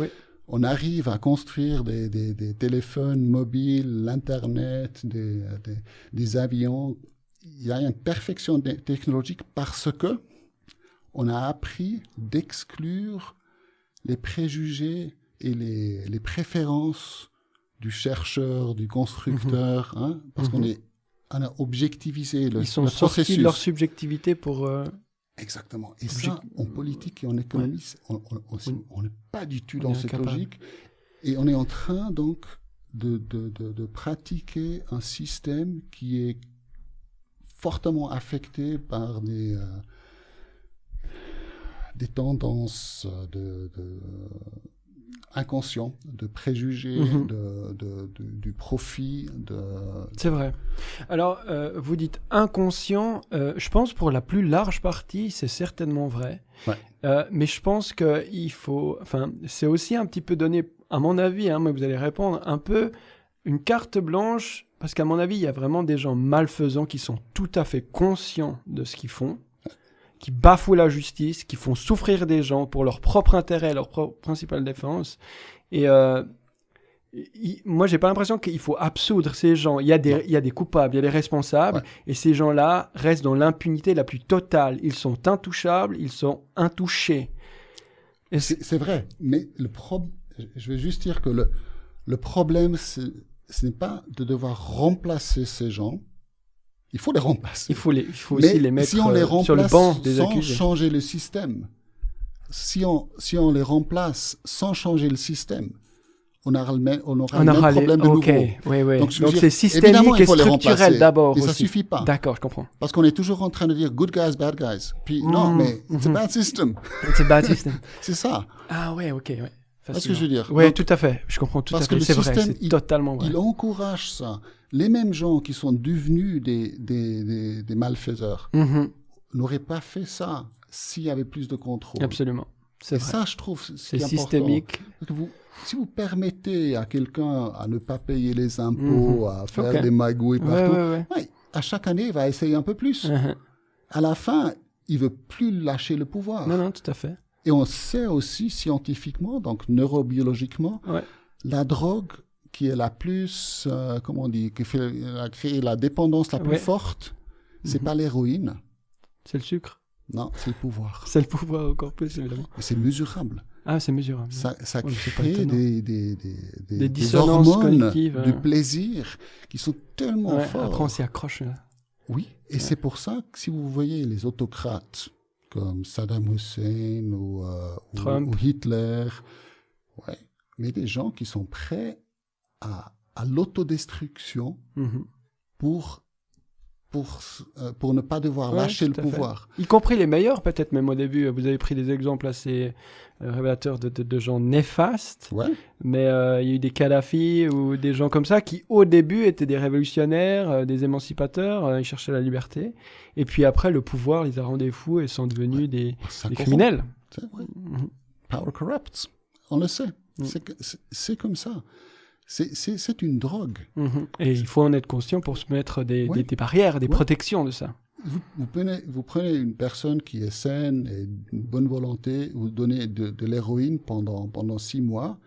on arrive à construire des, des, téléphones mobiles, l'Internet, des, des, avions. Il y a une perfection technologique parce que on a appris d'exclure les préjugés et les, les, préférences du chercheur, du constructeur, mhm. hein, parce qu'on mhm. est on a objectivisé le, Ils sont sortis de leur subjectivité pour... Euh, Exactement. Et ça, en politique et en économie, on n'est pas du tout dans cette logique. Et on est en train, donc, de, de, de, pratiquer un système qui est fortement affecté par des, euh, des tendances de, inconscient, de préjugés, Mhm. de, de- de- du profit, de... C'est vrai. Alors, euh, vous dites inconscient. euh, je pense pour la plus large partie, c'est certainement vrai. Ouais. Euh, mais je pense que il faut. Enfin, c'est aussi un petit peu donné, à mon avis, hein, mais vous allez répondre, un peu une carte blanche, parce qu'à mon avis, il y a vraiment des gens malfaisants qui sont tout à fait conscients de ce qu'ils font, qui bafouent la justice, qui font souffrir des gens pour leur propre intérêt, leur propre principale défense. Et euh, il- moi, j'ai pas l'impression qu'il faut absoudre ces gens. Il y, a des, il y a des coupables, il y a des responsables, Ouais. et ces gens-là restent dans l'impunité la plus totale. Ils sont intouchables, ils sont intouchés. C'est- vrai, mais le prob- je vais juste dire que le, le problème, ce n'est pas de devoir remplacer ces gens. Il faut les remplacer. il faut, les, il faut Mais aussi les mettre si on les euh, remplace sur le banc des sans accusés. changer le système, si on, si on les remplace sans changer le système, on aura le même, on aura On le même les... problème de Ok, nouveau. oui, oui. Donc, c'est systémique et structurel d'abord Et ça aussi. suffit pas. D'accord, je comprends. Parce qu'on est toujours en train de dire good guys, bad guys. Puis non, Mm, mais c'est pas un système. C'est bad system. C'est ça. Ah ouais, ok, ouais. C'est ce que je veux dire. Oui, tout à fait. Je comprends tout à fait. C'est vrai, système, c'est totalement vrai. Il encourage ça. Les mêmes gens qui sont devenus des, des, des, des malfaiseurs Mhm, n'auraient pas fait ça s'il y avait plus de contrôle. Absolument. C'est ça, je trouve, C'est systémique. Parce que vous, si vous permettez à quelqu'un à ne pas payer les impôts, à faire Mhm. Des magouilles partout, ouais, ouais. ouais, à chaque année, il va essayer un peu plus. Mhm. À la fin, il veut plus lâcher le pouvoir. Non, non, tout à fait. Et on sait aussi scientifiquement, donc neurobiologiquement, la drogue qui est la plus, euh, comment on dit, qui fait, a créé la dépendance la plus Ouais. forte, c'est Mhm. pas l'héroïne, C'est le sucre. non, c'est le pouvoir. C'est le pouvoir encore plus, évidemment. C'est mesurable. Ah, c'est mesurable. Ça, ça Ouais, crée des, des, des, des, dissonances hormones du hein. plaisir qui sont tellement Ouais, fortes. après, on s'y accroche. là. Oui, et c'est pour ça que si vous voyez les autocrates comme Saddam Hussein ou, euh, ou Hitler, ouais, mais des gens qui sont prêts à, à l'autodestruction Mhm. pour, pour, euh, pour ne pas devoir Ouais, lâcher le fait. pouvoir. Y compris les meilleurs, peut-être même au début. Vous avez pris des exemples assez euh, révélateurs de, de- de gens néfastes. Ouais, Mais euh, il y a eu des Kadhafi ou des gens comme ça qui, au début, étaient des révolutionnaires, des émancipateurs, ils cherchaient la liberté. Et puis après, le pouvoir les a rendus fous et sont devenus des, des criminels. Ouais. Mhm. Power corrupts. On le sait. Mm. C'est- C'est comme ça. C'est- une drogue. Mhm. Et il faut en être conscient pour se mettre des, Ouais. des- des barrières, des Ouais. protections de ça. Vous, vous prenez, vous prenez une personne qui est saine et d'une bonne volonté, vous donnez de, de l'héroïne pendant, pendant six mois,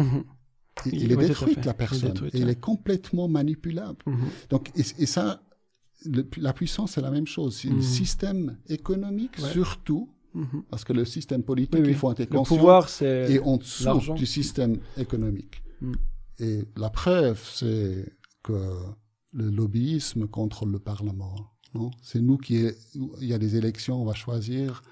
Mhm. et, il est. Il la est personne. détruite, et il est complètement manipulable. Mhm. Donc, et, et ça, le- la puissance, c'est la même chose. C'est le système économique, surtout, parce que le système politique, Oui, oui. il faut être Le conscient, pouvoir, c'est... est en dessous du système économique. Et la preuve, c'est que le lobbyisme contrôle le Parlement. non? C'est nous qui, est- il y a des élections, on va choisir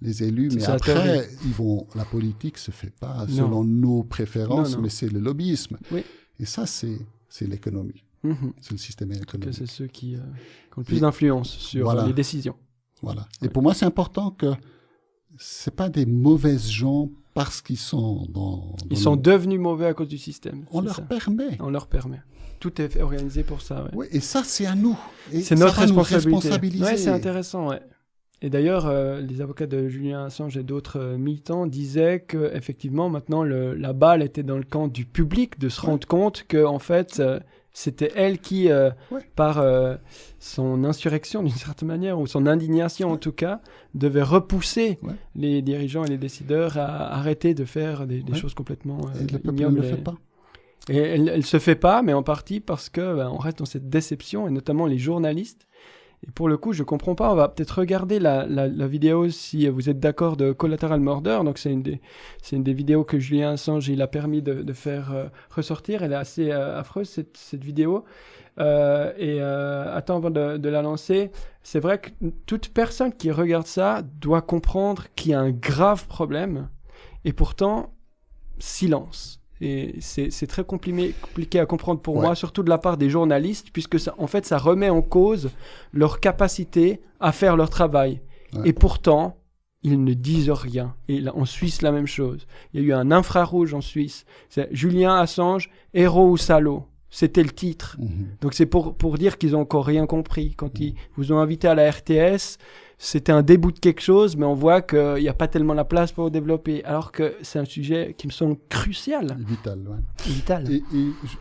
les élus, mais après, ils vont, la politique se fait pas Non. selon nos préférences, Non, non. mais c'est le lobbyisme. Oui. Et ça, c'est, c'est l'économie, Mhm. c'est le système Que économique. c'est ceux qui, euh, qui ont le plus d'influence sur Voilà. euh, les décisions. Voilà. Ouais. Et pour moi, c'est important que c'est pas des mauvaises gens parce qu'ils sont dans. Ils sont devenus mauvais à cause du système. On leur ça. permet. On leur permet. Tout est fait- organisé pour ça. ouais. Ouais, et ça, c'est à nous. C'est notre va responsabilité. Ouais, c'est intéressant. Et d'ailleurs, euh, les avocats de Julien Assange et d'autres euh, militants disaient que effectivement, maintenant, le- la balle était dans le camp du public de se rendre compte que en fait, euh, c'était elle qui, euh, Ouais. par euh, son insurrection d'une certaine manière ou son indignation en tout cas, devait repousser Ouais. les dirigeants et les décideurs à arrêter de faire des, des Ouais. choses complètement euh, Et le peuple ne le fait pas. et elle, elle se fait pas, mais en partie parce que ben, on reste dans cette déception, et notamment les journalistes. Et pour le coup, je comprends pas. On va peut-être regarder la, la, la vidéo si vous êtes d'accord de Collateral Murder. Donc c'est une des c'est une des vidéos que Julien Assange il a permis de, de faire euh, ressortir. Elle est assez euh, affreuse cette, cette vidéo. Euh, et euh, attends avant de, de la lancer, c'est vrai que toute personne qui regarde ça doit comprendre qu'il y a un grave problème. Et pourtant, silence. Et c'est très compliqué, compliqué à comprendre pour Ouais. moi, surtout de la part des journalistes, puisque ça, en fait, ça remet en cause leur capacité à faire leur travail. Ouais. Et pourtant, ils ne disent rien. Et là, en Suisse, la même chose. Il y a eu un infrarouge en Suisse. C'est Julien Assange, héros ou salaud. C'était le titre. Mhm. Donc c'est pour, pour dire qu'ils ont encore rien compris. Quand ils vous ont invité à la RTS, c'était un début de quelque chose, mais on voit qu'il n'y a pas tellement la place pour développer. Alors que c'est un sujet qui me semble crucial, Vital, ouais. vital. Et,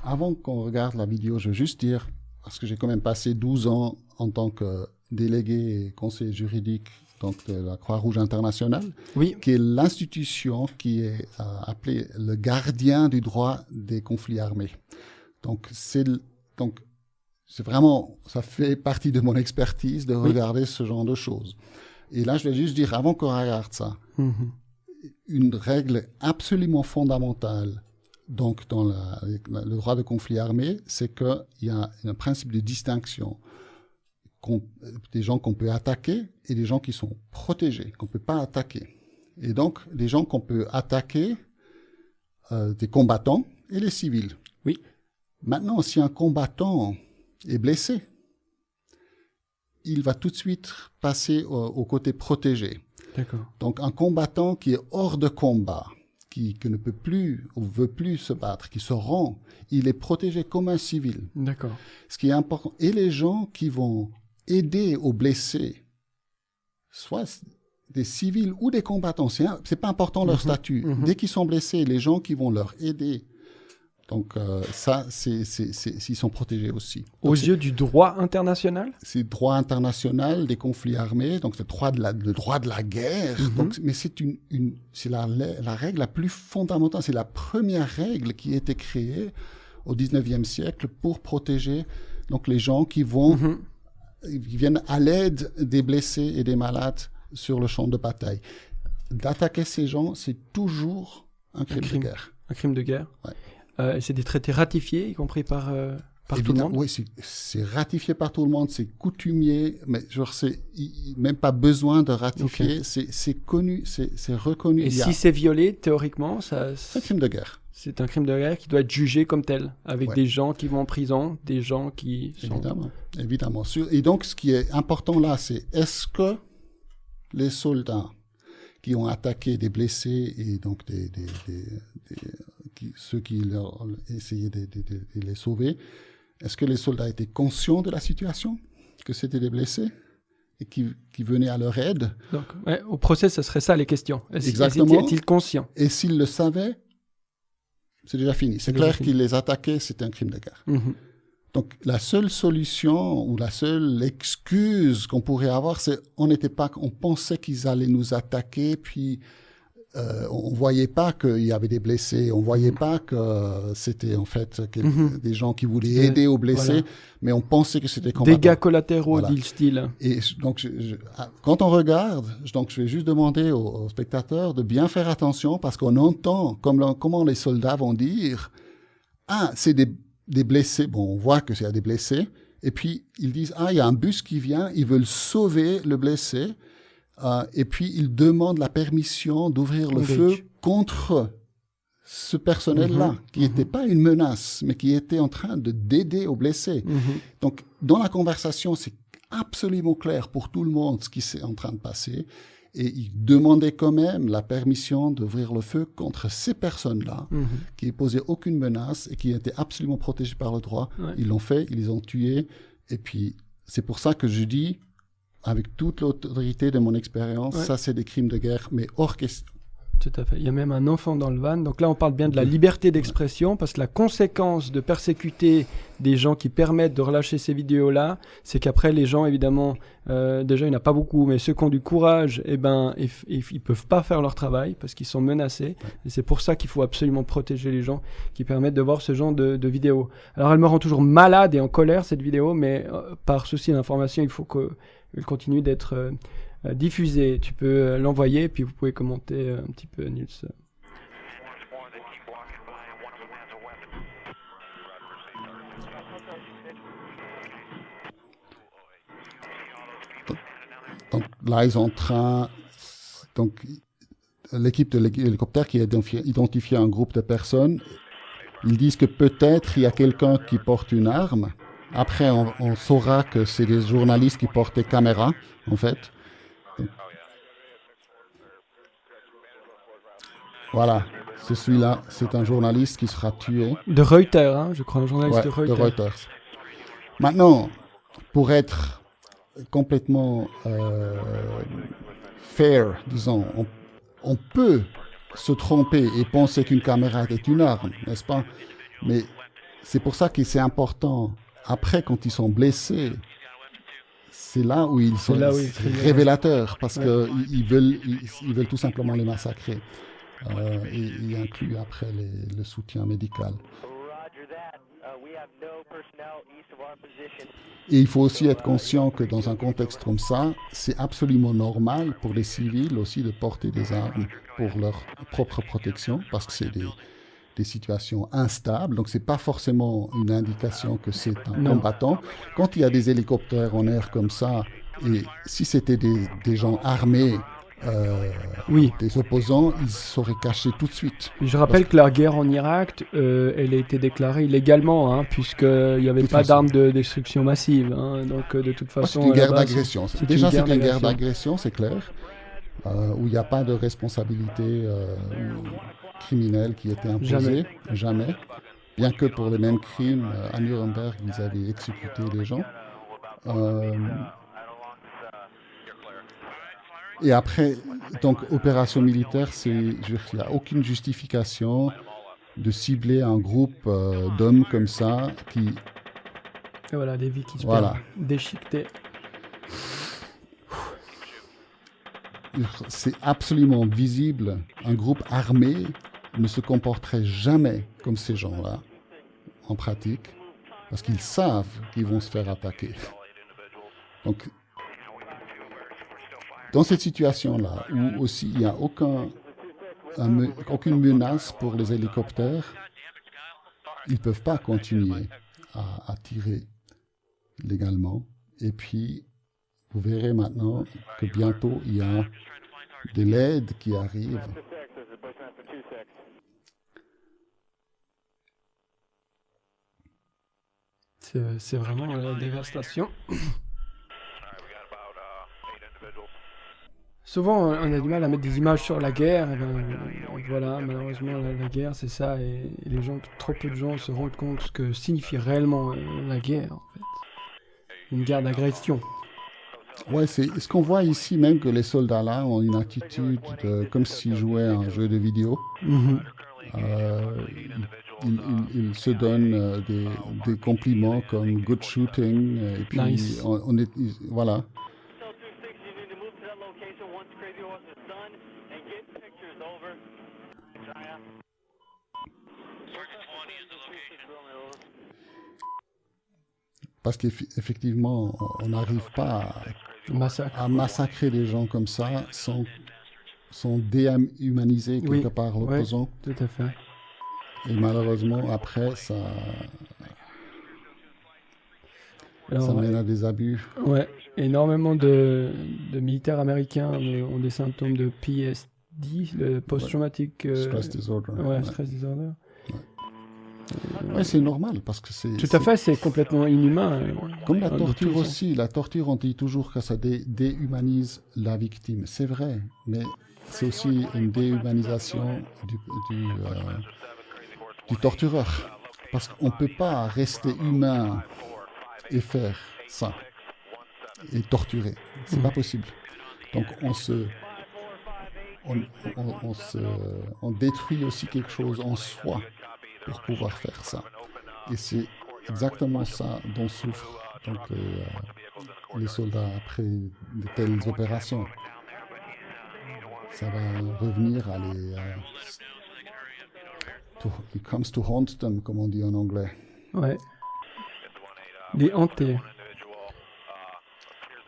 avant qu'on regarde la vidéo, je veux juste dire, parce que j'ai quand même passé 12 ans en tant que délégué et conseiller juridique donc de la Croix-Rouge internationale, Oui, qui est l'institution qui est euh, appelée le gardien du droit des conflits armés. Donc c'est donc c'est vraiment ça fait partie de mon expertise de Oui. regarder ce genre de choses. Et là, je vais juste dire avant qu'on regarde ça, Mhm. une règle absolument fondamentale donc dans la- le droit de conflit armé, c'est qu'il y a un principe de distinction des gens qu'on peut attaquer et des gens qui sont protégés, qu'on ne peut pas attaquer. Et donc, les gens qu'on peut attaquer, euh, des combattants et les civils. Oui. Maintenant, si un combattant est blessé, il va tout de suite passer au, au côté protégé. Donc un combattant qui est hors de combat, qui, qui ne peut plus ou veut plus se battre, qui se rend, il est protégé comme un civil. D'accord. Ce qui est important. Et les gens qui vont aider aux blessés, soit des civils ou des combattants, c'est pas important leur Mhm, statut. mhm. Dès qu'ils sont blessés, les gens qui vont leur aider, donc euh, ça, c'est c'est- c'est- s'ils sont protégés aussi. Aux Donc, yeux du droit international? C'est le droit international des conflits armés, donc c'est le droit de la, le droit de la guerre. Mhm. Donc, mais c'est une, une c'est la, la règle la plus fondamentale. C'est la première règle qui a été créée au 19e siècle pour protéger donc les gens qui vont, Mhm. qui viennent à l'aide des blessés et des malades sur le champ de bataille. D'attaquer ces gens, c'est toujours un crime, crime. de guerre. Un crime de guerre. Ouais. Euh, c'est des traités ratifiés, y compris par, euh, par tout le monde Oui, c'est- ratifié par tout le monde, c'est coutumier, mais genre c'est même pas besoin de ratifier, c'est c'est connu, c'est reconnu. Et si c'est violé, théoriquement, ça, c'est un crime de guerre, c'est un crime de guerre qui doit être jugé comme tel, avec Ouais. des gens qui vont en prison, des gens qui sont... évidemment, évidemment. Et donc, ce qui est important là, c'est est-ce que les soldats qui ont attaqué des blessés et donc des, des, des- des- qui- ceux qui leur essayé de, de- de- de les sauver, est-ce que les soldats étaient conscients de la situation, que c'était des blessés et qui, qui venaient à leur aide? Donc, ouais, au procès, ce serait ça les questions. Est-ce- Exactement. Était-il conscient? Et s'ils le savaient, c'est déjà fini. C'est clair qu'ils les attaquaient, c'était un crime de guerre. Mhm. Donc la seule solution ou la seule excuse qu'on pourrait avoir, c'est on n'était pas, on pensait qu'ils allaient nous attaquer, puis euh, on voyait pas qu'il y avait des blessés, on voyait pas que c'était en fait Mhm. des gens qui voulaient aider aux blessés, voilà. mais on pensait que c'était combattant. Dégâts collatéraux, Voilà. dit le style. Et donc, je- je- ah, quand on regarde, je- donc je vais juste demander aux, aux spectateurs de bien faire attention parce qu'on entend comme le- comment les soldats vont dire Ah, c'est des, des blessés. Bon, on voit que c'est des blessés. Et puis, ils disent Ah, il y a un bus qui vient, ils veulent sauver le blessé. Euh, et puis, ils demandent la permission d'ouvrir le feu contre ce personnel-là, Mhm, qui n'était pas une menace, mais qui était en train de d'aider aux blessés. Mhm. Donc, dans la conversation, c'est absolument clair pour tout le monde ce qui s'est en train de passer. Et ils demandaient quand même la permission d'ouvrir le feu contre ces personnes-là, qui ne posaient aucune menace et qui étaient absolument protégées par le droit. Ouais. Ils l'ont fait, ils les ont tués. Et puis, c'est pour ça que je dis, avec toute l'autorité de mon expérience, Ouais. ça, c'est des crimes de guerre, mais hors question. Tout à fait. Il y a même un enfant dans le van. Donc là, on parle bien de la liberté d'expression parce que la conséquence de persécuter des gens qui permettent de relâcher ces vidéos-là, c'est qu'après, les gens, évidemment, euh, déjà, il n'y en a pas beaucoup, mais ceux qui ont du courage, eh ben, ils, ils peuvent pas faire leur travail parce qu'ils sont menacés. Et c'est pour ça qu'il faut absolument protéger les gens qui permettent de voir ce genre de, de vidéos. Alors, elle me rend toujours malade et en colère, cette vidéo, mais euh, par souci d'information, il faut qu'elle continue d'être euh, euh, diffusée. Tu peux euh, l'envoyer, puis vous pouvez commenter un petit peu, Nils. Donc là, ils sont en train. Donc, l'équipe de l'hélicoptère qui a identifié un groupe de personnes, ils disent que peut-être il y a quelqu'un qui porte une arme. Après, on, on saura que c'est des journalistes qui portent des caméras, en fait. Voilà, c'est celui-là. C'est un journaliste qui sera tué. De Reuters, hein, je crois, un journaliste Ouais, de Reuters. de Reuters. Maintenant, pour être complètement euh, fair, disons, on, on peut se tromper et penser qu'une caméra est une arme, n'est-ce pas? Mais c'est pour ça que c'est important, après, quand ils sont blessés, c'est là où ils sont là où ils crient. révélateurs, parce Ouais. qu'ils ils veulent, ils, ils veulent tout simplement les massacrer. Euh, et il inclut après les- le soutien médical. Et il faut aussi être conscient que dans un contexte comme ça, c'est absolument normal pour les civils aussi de porter des armes pour leur propre protection, parce que c'est des, des situations instables. Donc c'est pas forcément une indication que c'est un Non. combattant. Quand il y a des hélicoptères en air comme ça, et si c'était des, des gens armés, euh, Oui. des opposants, ils seraient cachés tout de suite. Je rappelle que la guerre en Irak, euh, elle a été déclarée illégalement, hein, puisqu'il n'y avait pas d'armes de destruction massive. hein, donc, euh, de toute Ah, façon. C'est une guerre d'agression. c'est Déjà, c'est une guerre d'agression. c'est clair, euh, où il n'y a pas de responsabilité criminelle qui était imposée, jamais. Bien que pour les mêmes crimes, euh, à Nuremberg, ils avaient exécuté des gens. Euh, et après, donc, opération militaire, c'est, il n'y a aucune justification de cibler un groupe euh, d'hommes comme ça qui Et voilà, des vies qui se Voilà. déchiquetées. c'est absolument visible. Un groupe armé ne se comporterait jamais comme ces gens-là, en pratique, parce qu'ils savent qu'ils vont se faire attaquer. Donc, dans cette situation-là, où aussi il n'y a aucune menace pour les hélicoptères, ils ne peuvent pas continuer à, à tirer légalement. Et puis, vous verrez maintenant que bientôt, il y a de l'aide qui arrive. C'est vraiment la dévastation. Souvent, on a du mal à mettre des images sur la guerre. et ben, voilà, malheureusement, la, la guerre, c'est ça. Et, et les gens, trop peu de gens se rendent compte ce que signifie réellement euh, la guerre, en fait. Une guerre d'agression. Ouais, c'est ce qu'on voit ici même que les soldats là ont une attitude de- comme s'ils jouaient à un jeu de vidéo. Mhm. Euh, ils se donnent euh, des, des compliments comme good shooting et puis Nice. on, on est voilà. Cell 260, you need to move to that location once Crazy Horse is done and get pictures over. Jaya. Parce qu'effectivement, on n'arrive pas Massacre. à, massacrer des gens comme ça sans, sans déhumaniser quelque Oui, part l'opposant. Tout à fait. Et malheureusement, après, ça, ça mène à des abus. ouais, énormément de, de militaires américains ont des symptômes de PSD, le post-traumatic euh, Stress disorder. ouais, Ouais. stress disorder. Ouais, c'est normal parce que c'est. Tout à fait, c'est complètement inhumain. euh, Comme la torture aussi. La torture, on dit toujours que ça dé- déhumanise la victime. C'est vrai, mais c'est aussi une déhumanisation du, du, euh, du tortureur. Parce qu'on ne peut pas rester humain et faire ça. Et torturer. C'est Mhm. pas possible. Donc on se. On, on- on se, on détruit aussi quelque chose en soi pour pouvoir faire ça. Et c'est exactement ça dont souffrent donc, les, euh, les soldats après de telles opérations. Ça va revenir à les... euh, to- it comes to haunt them, comme on dit en anglais. Ouais. Les hantés.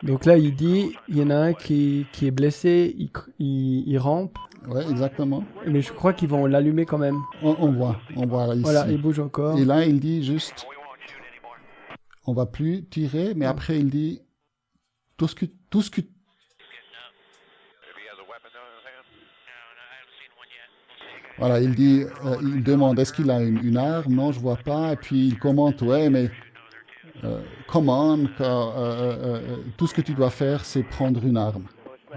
Donc là, il dit, il y en a un qui, qui est blessé, il, il, il rampe, Ouais, exactement. mais je crois qu'ils vont l'allumer quand même. On, on voit, on voit là, ici. Voilà, il bouge encore. Et là, il dit juste, on va plus tirer, mais après, il dit, tout ce que, tout ce que, Voilà, il dit, euh, il demande est-ce qu'il a une, une arme? Non, je vois pas. Et puis il commente ouais, mais euh, commande, euh, euh, tout ce que tu dois faire, c'est prendre une arme.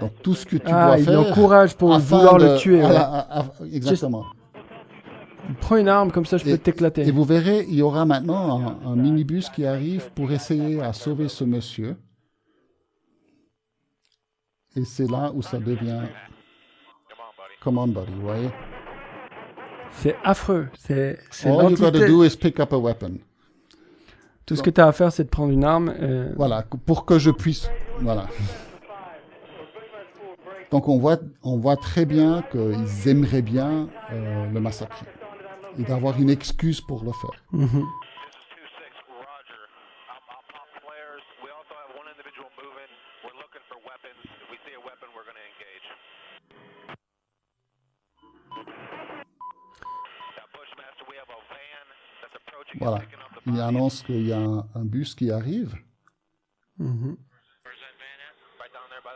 Donc tout ce que tu Ah, dois il faire. l'encourage pour afin vouloir de- le tuer. à ouais. la- à- à- exactement. Prends une arme, comme ça je peux t'éclater. Et vous verrez, il y aura maintenant un, un minibus qui arrive pour essayer à sauver ce monsieur. Et c'est là où ça devient command buddy, vous voyez. C'est affreux. C'est c'est All you gotta l'entité- do is pick up a weapon. Tout ce que tu as à faire, c'est de prendre une arme. euh, Voilà, pour que je puisse. Voilà. Donc on voit, on voit très bien qu'ils aimeraient bien euh, le massacrer et d'avoir une excuse pour le faire. mhm. This Voilà. Il annonce qu'il y a un, un bus qui arrive. Mhm.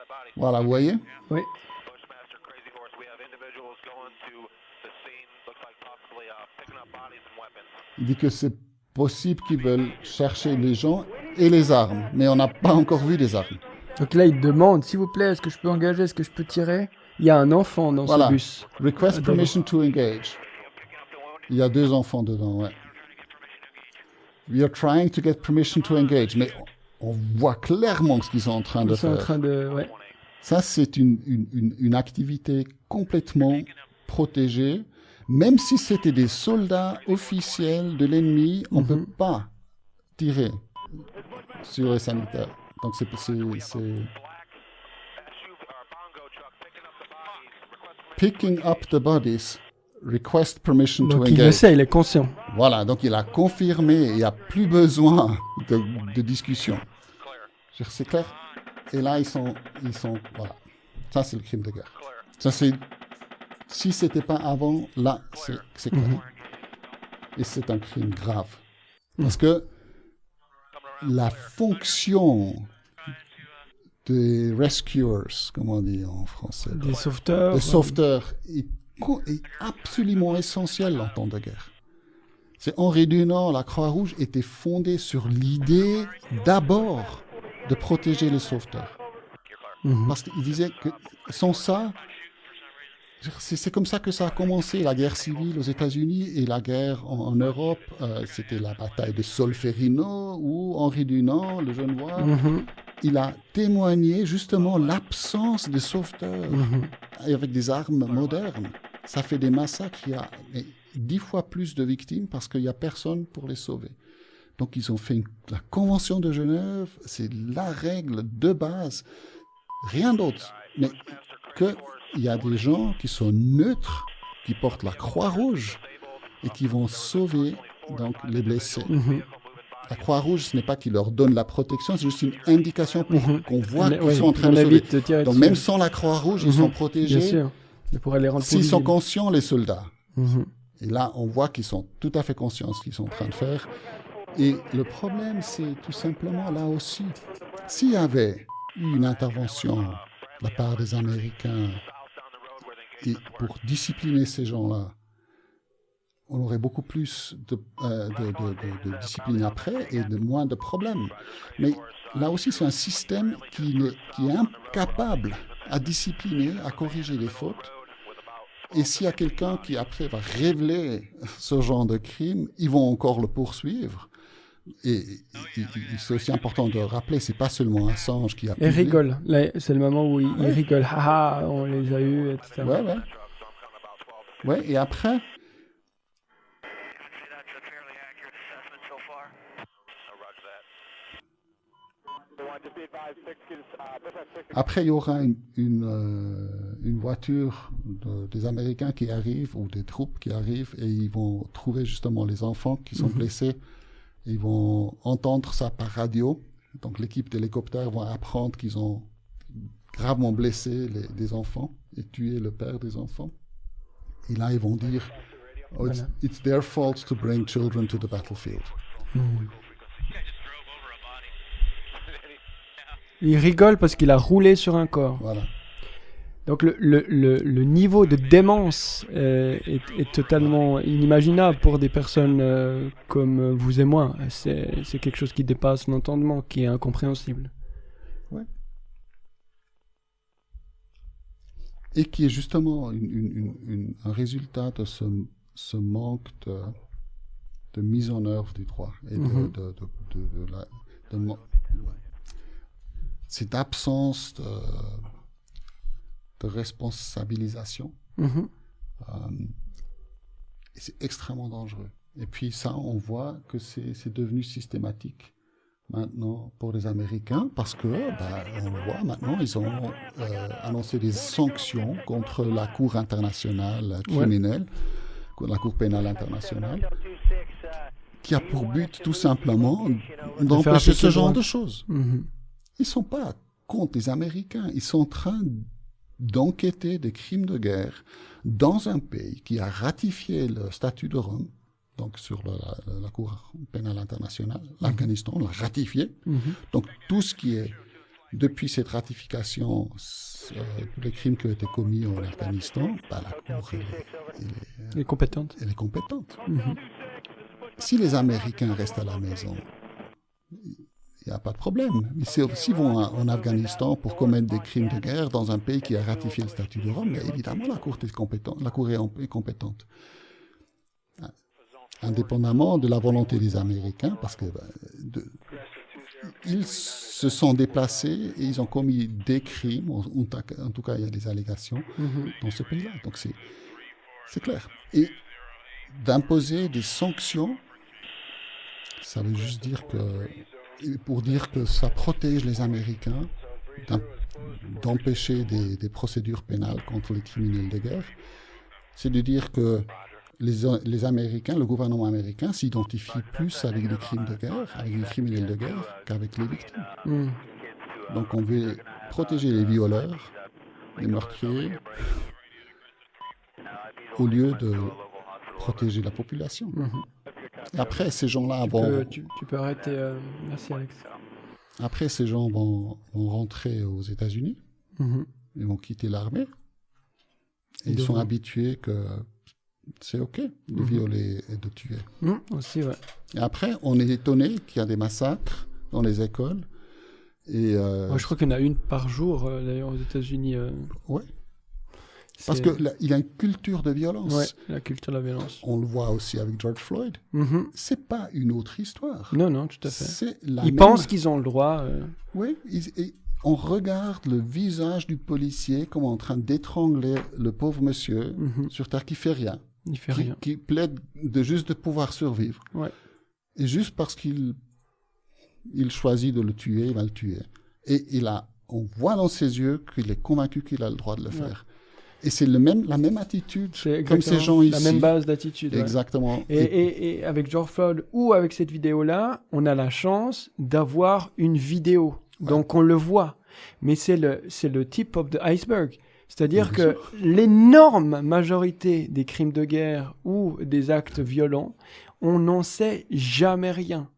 Body. Voilà, vous voyez? Oui. Uh, picking up bodies and weapons. Il dit que c'est possible qu'ils veulent chercher les gens et les armes, mais on n'a pas encore vu les armes. Donc là, il demande, s'il vous plaît, est-ce que je peux engager, est-ce que je peux tirer? Il y a un enfant dans Voilà. ce bus. Request Attends. permission to engage. Il y a deux enfants dedans, ouais. We are trying to get permission to engage, mais on voit clairement ce qu'ils sont en train de Ils sont en faire. train de... Ouais. Ça, c'est une, une, une, une activité complètement protégée. Même si c'était des soldats officiels de l'ennemi, on ne peut pas tirer sur les sanitaires. Donc, c'est... picking up the bodies. Request permission. To Donc il le engage. sait, il est conscient. Voilà, donc il a confirmé, il n'y a plus besoin de, de discussion. C'est clair Et là, ils sont, ils sont, voilà. Ça, c'est le crime de guerre. Ça, c'est, si c'était pas avant, là, c'est, clair. Et c'est un crime grave. Parce que la fonction des rescuers, comment on dit en français Des sauveteurs. le sauveteur est, co- est absolument essentiel en temps de guerre. C'est Henri Dunant, la Croix-Rouge était fondée sur l'idée d'abord de protéger les sauveteurs. Mhm. Parce qu'il disait que sans ça, c'est comme ça que ça a commencé, la guerre civile aux États-Unis et la guerre en, en Europe. euh, C'était la bataille de Solferino où Henri Dunant, le Genevois, Mhm. il a témoigné justement l'absence de sauveteurs Mhm. avec des armes modernes. Ça fait des massacres. Il y a dix fois plus de victimes parce qu'il n'y a personne pour les sauver. Donc ils ont fait une- la Convention de Genève, c'est la règle de base, rien d'autre. Mais qu'il y a des gens qui sont neutres, qui portent la croix rouge et qui vont sauver donc les blessés. Mhm. La Croix-Rouge, ce n'est pas qu'ils leur donne la protection, c'est juste une indication pour Mhm. qu'on voit qu'ils sont en train de sauver. évite de tirer Donc dessus. même sans la Croix-Rouge, ils Mhm. sont Bien protégés sûr. Mais pour les rendre plus s'ils sont conscients, les soldats. Mhm. Et là, on voit qu'ils sont tout à fait conscients de ce qu'ils sont en train de faire. Et le problème, c'est tout simplement là aussi, s'il y avait eu une intervention de la part des Américains et pour discipliner ces gens-là, on aurait beaucoup plus de, euh, de, de- de- de discipline après et de moins de problèmes. Mais là aussi, c'est un système qui est incapable à discipliner, à corriger les fautes. Et s'il y a quelqu'un qui après va révéler ce genre de crime, ils vont encore le poursuivre. Et, et- et- et c'est aussi important de rappeler, c'est pas seulement Assange qui a Et rigole. C'est le moment où il, il Ouais. rigole. Haha, on les a eus, etc. Ouais, ouais. Ouais, et après, Après, il y aura une, une, euh, une voiture de- des Américains qui arrive, ou des troupes qui arrivent, et ils vont trouver justement les enfants qui sont blessés. Ils vont entendre ça par radio. Donc, l'équipe d'hélicoptères va apprendre qu'ils ont gravement blessé les, des enfants et tué le père des enfants. Et là, ils vont dire oh, it's, it's their fault to bring children to the battlefield. Il rigole parce qu'il a roulé sur un corps. Voilà. Donc le, le, le, le niveau de démence euh, est, est totalement inimaginable pour des personnes euh, comme vous et moi. C'est quelque chose qui dépasse l'entendement, qui est incompréhensible. et qui est justement une- une- une- une- un résultat de ce, ce manque de, de mise en œuvre du droit et de, Mhm. de- de- de- de la- cette absence de, de responsabilisation. Mhm. euh, c'est extrêmement dangereux. Et puis ça, on voit que c'est devenu systématique maintenant pour les Américains parce que, bah, on le voit maintenant, ils ont euh, annoncé des sanctions contre la Cour internationale criminelle, la Cour pénale internationale, qui a pour but tout simplement d'empêcher ce genre de choses. Mhm. Ils sont pas contre les Américains. Ils sont en train d'enquêter des crimes de guerre dans un pays qui a ratifié le statut de Rome, donc sur la, la- la Cour pénale internationale, l'Afghanistan l'a ratifié. Mhm. Donc tout ce qui est, depuis cette ratification, euh, tous les crimes qui ont été commis en Afghanistan, bah, la Cour elle est- elle est- Elle est compétente. elle est compétente. Mhm. Si les Américains restent à la maison, n'y a pas de problème. Mais si- s'ils vont en Afghanistan pour commettre des crimes de guerre dans un pays qui a ratifié le statut de Rome, mais évidemment, la Cour est compétente. La Cour est, en- est compétente. Indépendamment de la volonté des Américains, parce que ben, de- ils se sont déplacés et ils ont commis des crimes, en, tout cas- il y a des allégations Mhm. dans ce pays-là. Donc c'est clair. Et d'imposer des sanctions, ça veut juste dire que, pour dire que ça protège les Américains d'empêcher des, des procédures pénales contre les criminels de guerre, c'est de dire que les, les Américains, le gouvernement américain s'identifie plus avec les crimes de guerre, avec les criminels de guerre, qu'avec les victimes. Mhm. Donc on veut protéger les violeurs, les meurtriers, au lieu de protéger la population. Et après, ces gens-là vont, peux, tu, tu peux arrêter. euh, Merci Alex. après, ces gens vont, vont rentrer aux États-Unis, Mhm. ils vont quitter l'armée, et Ils sont habitués que c'est OK de Mhm. violer et de tuer. Mhm, Aussi, ouais. Et après, on est étonné qu'il y a des massacres dans les écoles. Et euh, Moi, je crois qu'il y en a une par jour, euh, d'ailleurs, aux États-Unis. euh, ouais, parce qu'il y a une culture de violence. Ouais, la culture de la violence. On le voit aussi avec George Floyd. Mhm. C'est pas une autre histoire. Non, non, tout à fait. La Ils même- pensent qu'ils ont le droit. euh, Oui, ils- et on regarde le visage du policier comme en train d'étrangler le pauvre monsieur mhm. sur terre qui fait rien, Il fait qui, rien. qui plaide de juste de pouvoir survivre. Ouais. Et juste parce qu'il il choisit de le tuer, il va le tuer. Et il a, on voit dans ses yeux qu'il est convaincu qu'il a le droit de le Ouais. faire. Et c'est même, la même attitude comme ces gens ici. La même base d'attitude. ouais. Exactement. Et, et- et avec George Floyd ou avec cette vidéo-là, on a la chance d'avoir une vidéo. Donc on le voit. Mais c'est le, le tip of the iceberg. C'est-à-dire que l'énorme majorité des crimes de guerre ou des actes violents, on n'en sait jamais rien.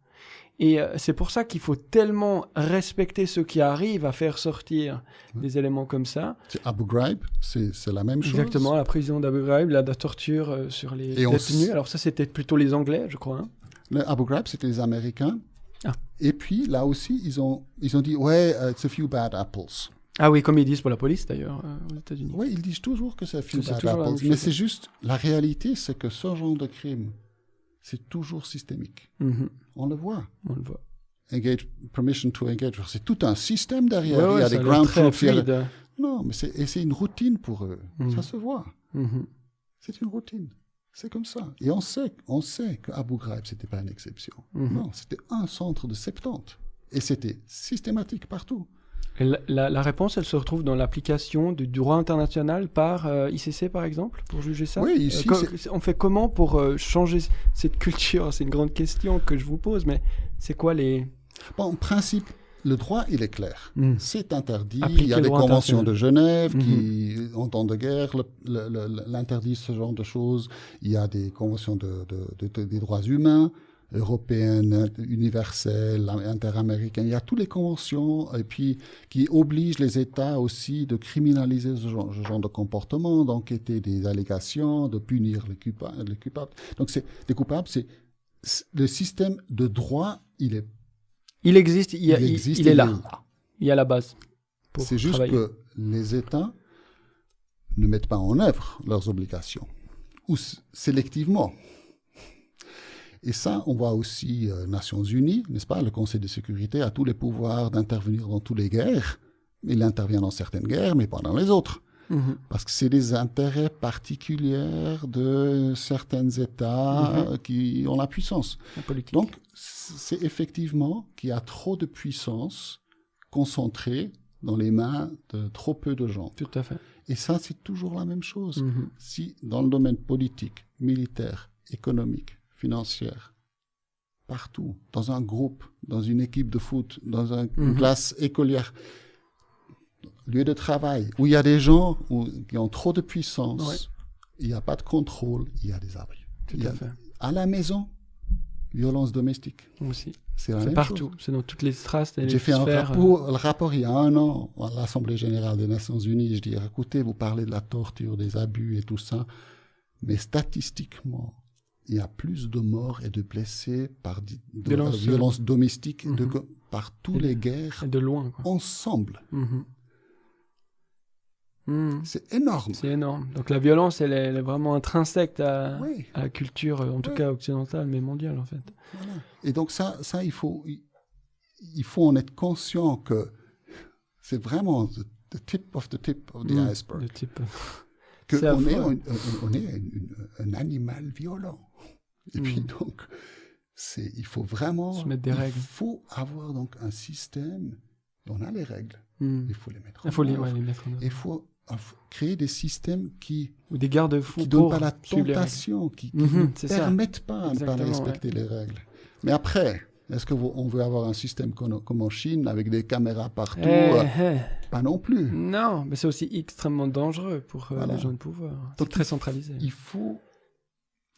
Et euh, c'est pour ça qu'il faut tellement respecter ceux qui arrivent à faire sortir des éléments comme ça. C'est Abu Ghraib, c'est la même chose. Exactement, la prison d'Abu Ghraib, la, la torture euh, sur les détenus. Alors ça, c'était plutôt les Anglais, je crois. hein. Le Abu Ghraib, c'était les Américains. Ah. Et puis, là aussi, ils ont, ils ont dit, ouais, uh, it's a few bad apples. Ah oui, comme ils disent pour la police d'ailleurs euh, aux États-Unis. Oui, ils disent toujours que c'est apples. même Mais c'est juste, la réalité, c'est que ce genre de crime, c'est toujours systémique. Mhm, On le voit. on le voit. Engage, permission to engage, c'est tout un système derrière. Ouais, ouais, il y a des ground troops. a-. Non, mais c'est une routine pour eux. Mhm. Ça se voit. Mhm. C'est une routine. C'est comme ça. Et on sait, on sait qu'Abu Ghraib, c'était pas une exception. Mhm. Non, c'était un centre de 70. Et c'était systématique partout. La, réponse, elle se retrouve dans l'application du droit international par euh, ICC, par exemple, pour juger ça? Oui, ici, c'est- On fait comment pour euh, changer cette culture? C'est une grande question que je vous pose, mais c'est quoi les... Bon, en principe, le droit, il est clair. Mhm. C'est interdit. Appliquer il y a le des droit conventions de Genève Mhm. qui, en temps de guerre, l'interdisent ce genre de choses. Il y a des conventions de, de- de- de- des droits humains, européennes, universelles, interaméricaines. Il y a toutes les conventions et puis qui obligent les États aussi de criminaliser ce genre, ce genre de comportement, d'enquêter des allégations, de punir les, les coupables. Donc, c'est des coupables. C'est le système de droit. Il est, Il existe, il, y a- il il- existe. il est là, il y a la base. c'est juste travailler. que les États ne mettent pas en œuvre leurs obligations, ou sélectivement. Et ça, on voit aussi euh, Nations Unies, n'est-ce pas Le Conseil de sécurité a tous les pouvoirs d'intervenir dans toutes les guerres. Il intervient dans certaines guerres, mais pas dans les autres. Mhm. Parce que c'est des intérêts particuliers de certains États euh, qui ont la puissance. La politique. Donc, c'est effectivement qu'il y a trop de puissance concentrée dans les mains de trop peu de gens. Tout à fait. Et ça, c'est toujours la même chose. Mhm. Si dans le domaine politique, militaire, économique, financière, partout, dans un groupe, dans une équipe de foot, dans un- une Mhm. classe écolière, lieu de travail, où il y a des gens où- qui ont trop de puissance, Ouais. il n'y a pas de contrôle, il y a des abris. Tout Il à a- fait. À la maison, violence domestique. Aussi. C'est partout. C'est dans toutes les strates J'ai fait un euh, rapport, le rapport il y a un an à l'Assemblée générale des Nations Unies. Je dis, écoutez, vous parlez de la torture, des abus et tout ça, mais statistiquement, il y a plus de morts et de blessés par de, Violence, euh, violence domestique de mhm. go- par de- les guerres et de loin, quoi. ensemble. Mhm. Mhm. C'est énorme. C'est énorme. Donc la violence, elle est, elle est vraiment intrinsèque à, Oui. à la culture, euh, en tout cas occidentale, mais mondiale en fait. Voilà. Et donc ça, ça il faut, il, il faut en être conscient que c'est vraiment the, the tip of the tip of the Mhm. iceberg. De type. que on est, on est un animal violent. Et puis Mm. donc, c'est, il faut vraiment, Se mettre des il règles. faut avoir donc un système. On a les règles, Mhm. il faut les mettre. Il en faut les, ouais, les mettre en œuvre. Il faut, il créer des systèmes qui Ou des garde-fous qui donnent pas la tentation, qui, qui Mhm, ne c'est ça. permettent pas de ne pas Exactement, respecter les règles. Mais après, est-ce que vous- on veut avoir un système comme, comme en Chine avec des caméras partout Eh, euh, eh. Pas non plus. Non, mais c'est aussi extrêmement dangereux pour euh, Voilà. les gens de pouvoir. C'est Donc, très il centralisé. Il faut,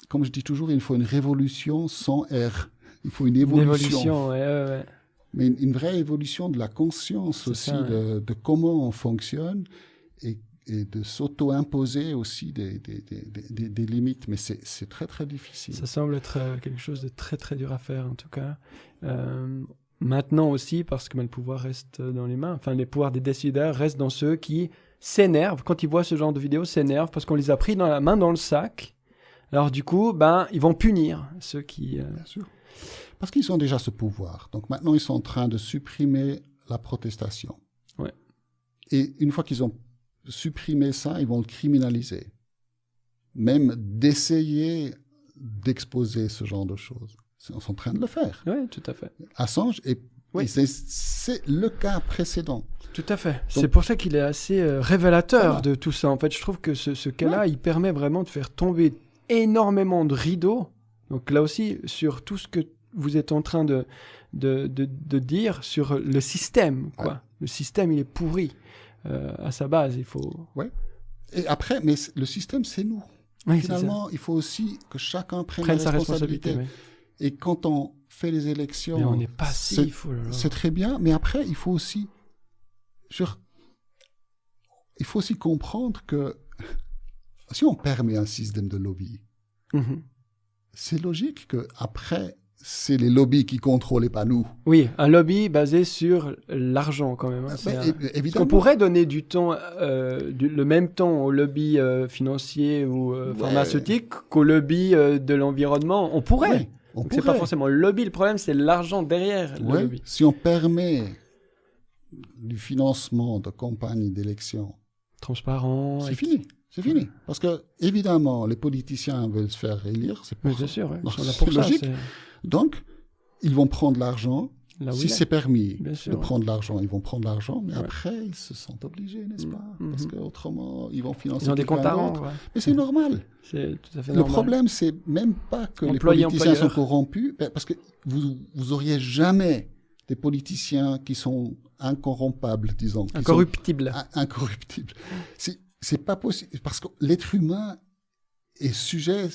comme je dis toujours, il faut une révolution sans R. Il faut une Une évolution. évolution, ouais, ouais, ouais. Mais une, une vraie évolution de la conscience aussi ça, de, de comment on fonctionne et, et de s'auto-imposer aussi des, des, des, des- limites. Mais c'est c'est très très difficile. Ça semble être euh, quelque chose de très très dur à faire en tout cas. Euh, maintenant aussi, parce que ben, le pouvoir reste dans les mains, enfin les pouvoirs des décideurs restent dans ceux qui s'énervent quand ils voient ce genre de vidéos, s'énervent parce qu'on les a pris dans la main dans le sac. Alors du coup, ben ils vont punir ceux qui. euh, Bien sûr. Parce qu'ils ont déjà ce pouvoir. Donc maintenant, ils sont en train de supprimer la protestation. Ouais. Et une fois qu'ils ont supprimé ça, ils vont le criminaliser. Même d'essayer d'exposer ce genre de choses. Ils sont en train de le faire. Ouais, tout à fait. Assange, et, Oui. c'est- le cas précédent. Tout à fait. C'est pour ça qu'il est assez euh, révélateur de tout ça. En fait, je trouve que ce, ce cas-là, il permet vraiment de faire tomber énormément de rideaux. Donc là aussi, sur tout ce que vous êtes en train de, de, de, de dire sur le système. Quoi. Ouais. Le système, il est pourri euh, à sa base. Il faut. Et après, mais le système, c'est nous. Oui. Finalement, il faut aussi que chacun prenne, Prenne la sa responsabilité. Et quand on fait les élections, Mais on est passif. C'est très bien, mais après, il faut aussi, sur, il faut aussi comprendre que si on permet un système de lobby, Mhm. c'est logique que après, c'est les lobbies qui contrôlent et pas nous. Oui, un lobby basé sur l'argent quand même. hein. Mais un- Parce évidemment. qu'on pourrait donner du temps, euh, du- le même temps au lobby euh, financier ou euh, Ouais. pharmaceutique qu'au lobby euh, de l'environnement. On pourrait. Oui, on c'est pas forcément le lobby. Le problème, c'est l'argent derrière le Ouais, lobby. si on permet du financement de campagnes d'élections, Transparent. c'est fini. C'est fini. Parce que, évidemment, les politiciens veulent se faire élire. C'est pour sûr. ouais. Ça, logique. Donc, ils vont prendre l'argent. si c'est permis Bien sûr, de ouais. prendre l'argent, ils vont prendre l'argent, mais Ouais. après, ils se sentent obligés, n'est-ce Mm, pas? Mhm. Parce qu'autrement, ils vont financer Ils ont des comptes à rendre. Mais c'est normal. C'est tout à fait Le normal. problème, c'est même pas que Employé, les politiciens employeur. sont corrompus, ben, parce que vous, vous auriez jamais des politiciens qui sont incorrompables, disons. incorruptibles. C'est, c'est pas possible, parce que l'être humain est sujet,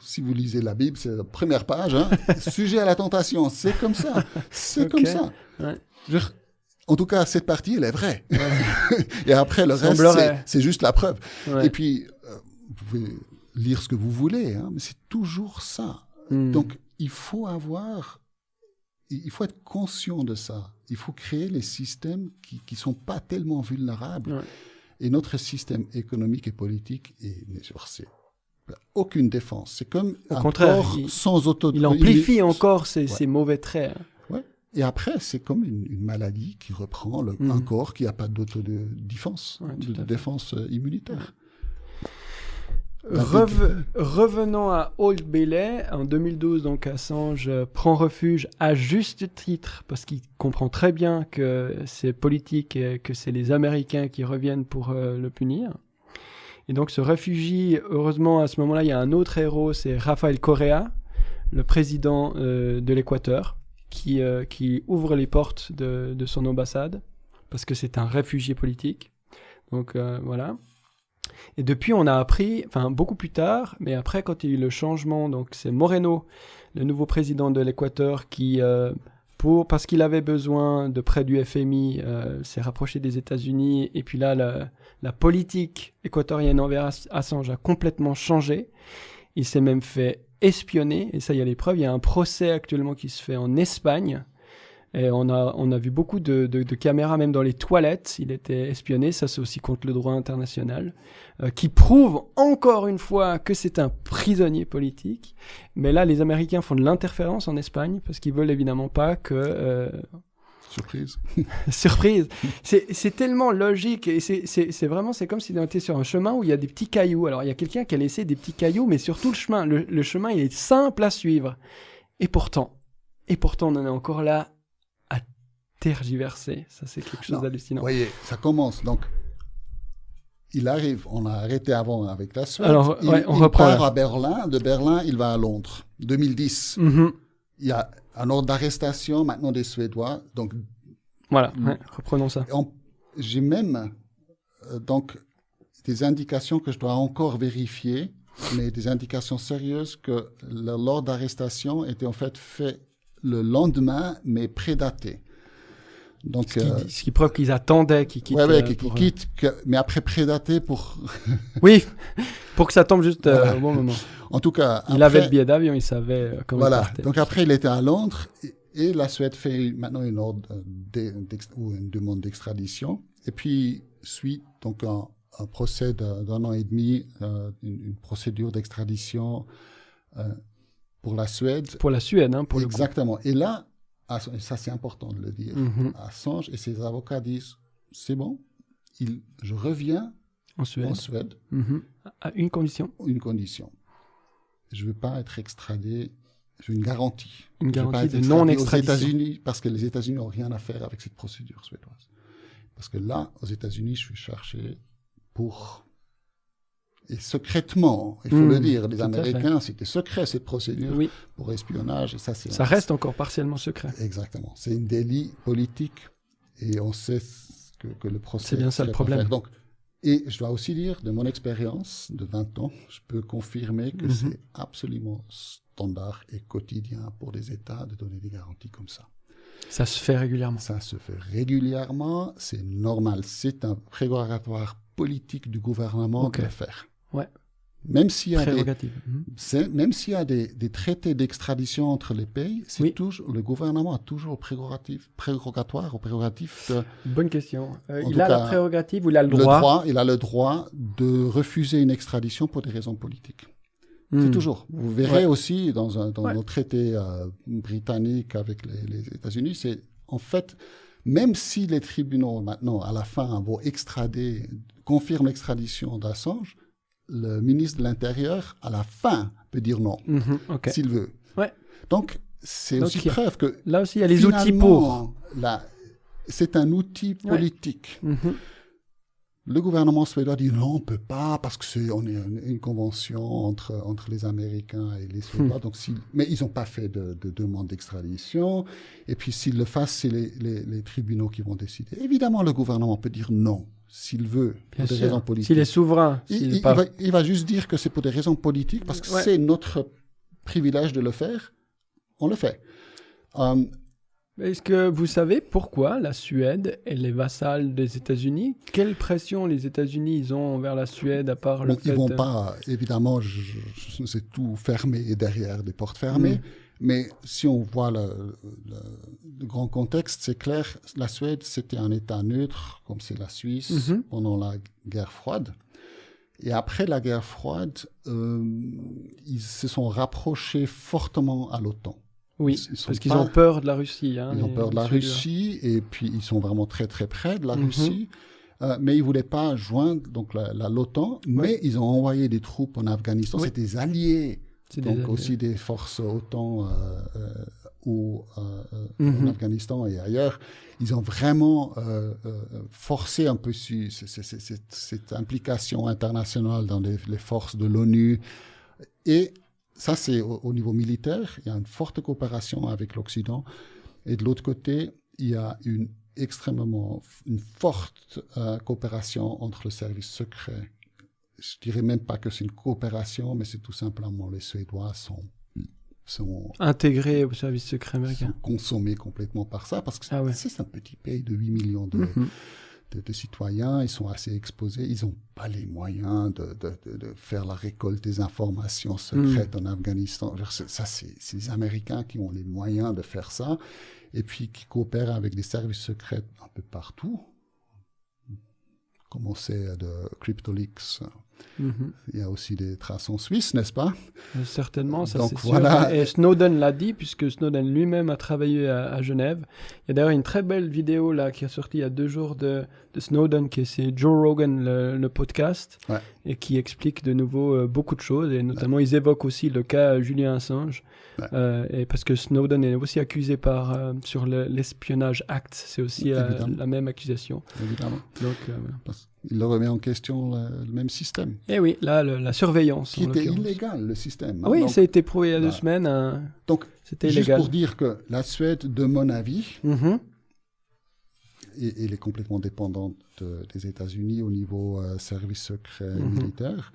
si vous lisez la Bible, c'est la première page, hein, sujet à la tentation. C'est comme ça. C'est comme ça. Ouais. Je en tout cas, cette partie, elle est vraie. Et après, le reste, c'est, juste la preuve. Ouais. Et puis, euh, vous pouvez lire ce que vous voulez, hein, mais c'est toujours ça. Mm. Donc, il faut avoir, il il faut être conscient de ça. Il faut créer les systèmes qui ne sont pas tellement vulnérables. Ouais. Et notre système économique et politique est, c'est aucune défense. C'est comme Au un contraire, corps il- sans auto. Il amplifie encore ces, Ouais. ces mauvais traits. hein. Et après, c'est comme une, une maladie qui reprend le- Mhm. un corps qui n'a pas d'autodéfense, Ouais, de, de défense immunitaire. Reve- revenons à Old Bailey, en 2012, donc Assange euh, prend refuge à juste titre parce qu'il comprend très bien que c'est politique et que c'est les Américains qui reviennent pour euh, le punir. Et donc se réfugie, heureusement à ce moment-là, il y a un autre héros, c'est Rafael Correa, le président euh, de l'Équateur, qui, euh, qui ouvre les portes de, de son ambassade parce que c'est un réfugié politique. Donc euh, voilà. Et depuis, on a appris, enfin beaucoup plus tard, mais après, quand il y a eu le changement, donc c'est Moreno, le nouveau président de l'Équateur, qui, euh, pour, parce qu'il avait besoin de près du FMI, euh, s'est rapproché des États-Unis. Et puis là, la, la politique équatorienne envers Ass- Assange a complètement changé. Il s'est même fait espionner, et ça, il y a les preuves. Il y a un procès actuellement qui se fait en Espagne. Et on a, on a vu beaucoup de, de- de caméras, même dans les toilettes. Il était espionné. Ça, c'est aussi contre le droit international euh, qui prouve encore une fois que c'est un prisonnier politique. Mais là, les Américains font de l'interférence en Espagne parce qu'ils veulent évidemment pas que... euh, Surprise. surprise C'est c'est tellement logique et c'est- c'est c'est vraiment, c'est comme si on était sur un chemin où il y a des petits cailloux. Alors, il y a quelqu'un qui a laissé des petits cailloux, mais surtout le chemin. Le, le chemin, il est simple à suivre. Et pourtant, et pourtant, on en est encore là tergiverser. Ça, c'est quelque chose d'hallucinant. Vous voyez, ça commence. Donc, il arrive, on a arrêté avant avec la Suède. Alors, il, ouais, on il reprend part là. à Berlin. De Berlin, il va à Londres. 2010. Mhm. Il y a un ordre d'arrestation maintenant des Suédois. Donc, Voilà, Mm. ouais, reprenons ça. j'ai même euh, donc des indications que je dois encore vérifier, mais des indications sérieuses que l'ordre d'arrestation était en fait fait le lendemain, mais prédaté. Donc, Ce qui, euh, ce qui prouve qu'ils attendaient qu'ils quittent. ouais, ouais, euh, qui, qui pour, euh, quitte, que- mais après prédaté pour. Oui, pour que ça tombe juste euh, au bon moment. En tout cas, Il après- avait le billet d'avion, il savait euh, comment Voilà. il partait. Donc après, il était à Londres et, et la Suède fait maintenant une ordre ou une demande d'extradition. Et puis suit donc un, un procès d'un an et demi, euh, une, une procédure d'extradition euh, pour la Suède. Pour la Suède, hein, pour le coup. Exactement. Et là, Ass- et ça c'est important de le dire, Mhm. Assange et ses avocats disent c'est bon, il, je reviens En Suède. en Suède Mhm. À une condition. une condition. Je ne veux pas être extradé. Je veux une garantie. Une Je veux pas garantie être de extradé non-extradition. Aux États-Unis, parce que les États-Unis n'ont rien à faire avec cette procédure suédoise. Parce que là, aux États-Unis, je suis cherché pour. Et secrètement, il faut le dire, les. Américains, c'était secret cette procédure Oui, pour espionnage. Et ça, c'est ça reste encore partiellement secret. Exactement. C'est un délit politique et on sait que, que le procès. C'est bien ça le problème. Donc, et je dois aussi dire, de mon expérience de 20 ans, je peux confirmer que Mhm. c'est absolument standard et quotidien pour des États de donner des garanties comme ça. Ça se fait régulièrement. Ça se fait régulièrement, c'est normal, c'est un prérogatoire politique du gouvernement Ok. de le faire. Ouais. Même s'il y a des. Mhm. même s'il y a des, des traités d'extradition entre les pays, c'est Oui. toujours, le gouvernement a toujours prérogative, prérogatoire ou prérogative de, Bonne question. Euh, il a la cas, prérogative ou il a le le droit, droit, il a le droit de refuser une extradition pour des raisons politiques. Hmm. C'est toujours. Vous verrez Ouais. aussi dans, un, dans Ouais. nos traités euh, britanniques avec les, les États-Unis, c'est en fait, même si les tribunaux maintenant, à la fin, vont extrader, confirment l'extradition d'Assange, le ministre de l'Intérieur, à la fin, peut dire non, Mhm, s'il veut. Ouais. Donc, c'est aussi a- preuve que Là aussi, il y a les outils pour. c'est un outil Ouais. politique. Mhm. Le gouvernement suédois dit non, on peut pas parce que c'est on est une, une convention entre entre les Américains et les Hmm. Suédois. Donc s'ils- mais ils n'ont pas fait de, de demande d'extradition. Et puis s'ils le fassent, c'est les, les, les tribunaux qui vont décider. Évidemment, le gouvernement peut dire non s'il veut Bien pour des raisons politiques. S'il est souverain, Il, va, il va juste dire que c'est pour des raisons politiques parce que Ouais. c'est notre privilège de le faire. On le fait. Euh, Est-ce que vous savez pourquoi la Suède est les vassales des États-Unis Quelle pression les États-Unis ils ont envers la Suède à part le Bon, fait ils vont pas, évidemment, c'est tout fermé et derrière des portes fermées. Mm. Mais si on voit le, le- le grand contexte, c'est clair, la Suède, c'était un État neutre, comme c'est la Suisse, Mhm. pendant la guerre froide. Et après la guerre froide, euh, ils se sont rapprochés fortement à l'OTAN. Oui, ils parce qu'ils ont peur de la Russie. hein, Ils ont peur de la. Russie et puis ils sont vraiment très très près de la Mhm. Russie. Euh, mais ils voulaient pas joindre donc la, la- l'OTAN, mais ils ont envoyé des troupes en Afghanistan. Oui. C'est des alliés, Des donc aussi des forces euh, euh, ou euh, euh, Mhm. en Afghanistan et ailleurs. Ils ont vraiment euh, euh, forcé un peu su- cette, cette implication internationale dans les, les forces de l'ONU. Et ça, c'est au, au niveau militaire. Il y a une forte coopération avec l'Occident. Et de l'autre côté, il y a une extrêmement, une forte euh, coopération entre le service secret. Je dirais même pas que c'est une coopération, mais c'est tout simplement les Suédois sont, sont, Intégrés au service secret sont américain. consommés complètement par ça, parce que Ah ouais. c'est un petit pays de 8 millions de, Mhm. de, de citoyens, ils sont assez exposés, ils n'ont pas les moyens de, de, faire la récolte des informations secrètes en Afghanistan. Ça, c'est c'est les Américains qui ont les moyens de faire ça, et puis qui coopèrent avec des services secrets un peu partout, comme on sait de CryptoLeaks. Mhm. Il y a aussi des traces en Suisse, n'est-ce pas? Euh, Certainement, ça c'est sûr. voilà. Et Snowden l'a dit, puisque Snowden lui-même a travaillé à, à Genève. Il y a d'ailleurs une très belle vidéo là qui est sortie il y a deux jours de, de Snowden, qui est c'est Joe Rogan, le, le podcast, Ouais. et qui explique de nouveau euh, beaucoup de choses. Et notamment, ils évoquent aussi le cas Julien Assange. Ouais. Euh, et parce que Snowden est aussi accusé par, euh, sur le- l'espionnage Act, c'est aussi euh, la même accusation. Évidemment. Donc, euh. Parce le remet en question le, le même système, Et oui, là, le- la surveillance. qui était illégal, le système. Ah oui, Donc- ça a été prouvé il y a deux Voilà. semaines. hein. donc C'était Juste illégal. pour dire que la Suède, de mon avis, et- elle est complètement dépendante euh, des États-Unis au niveau euh, service secret Mhm. militaire.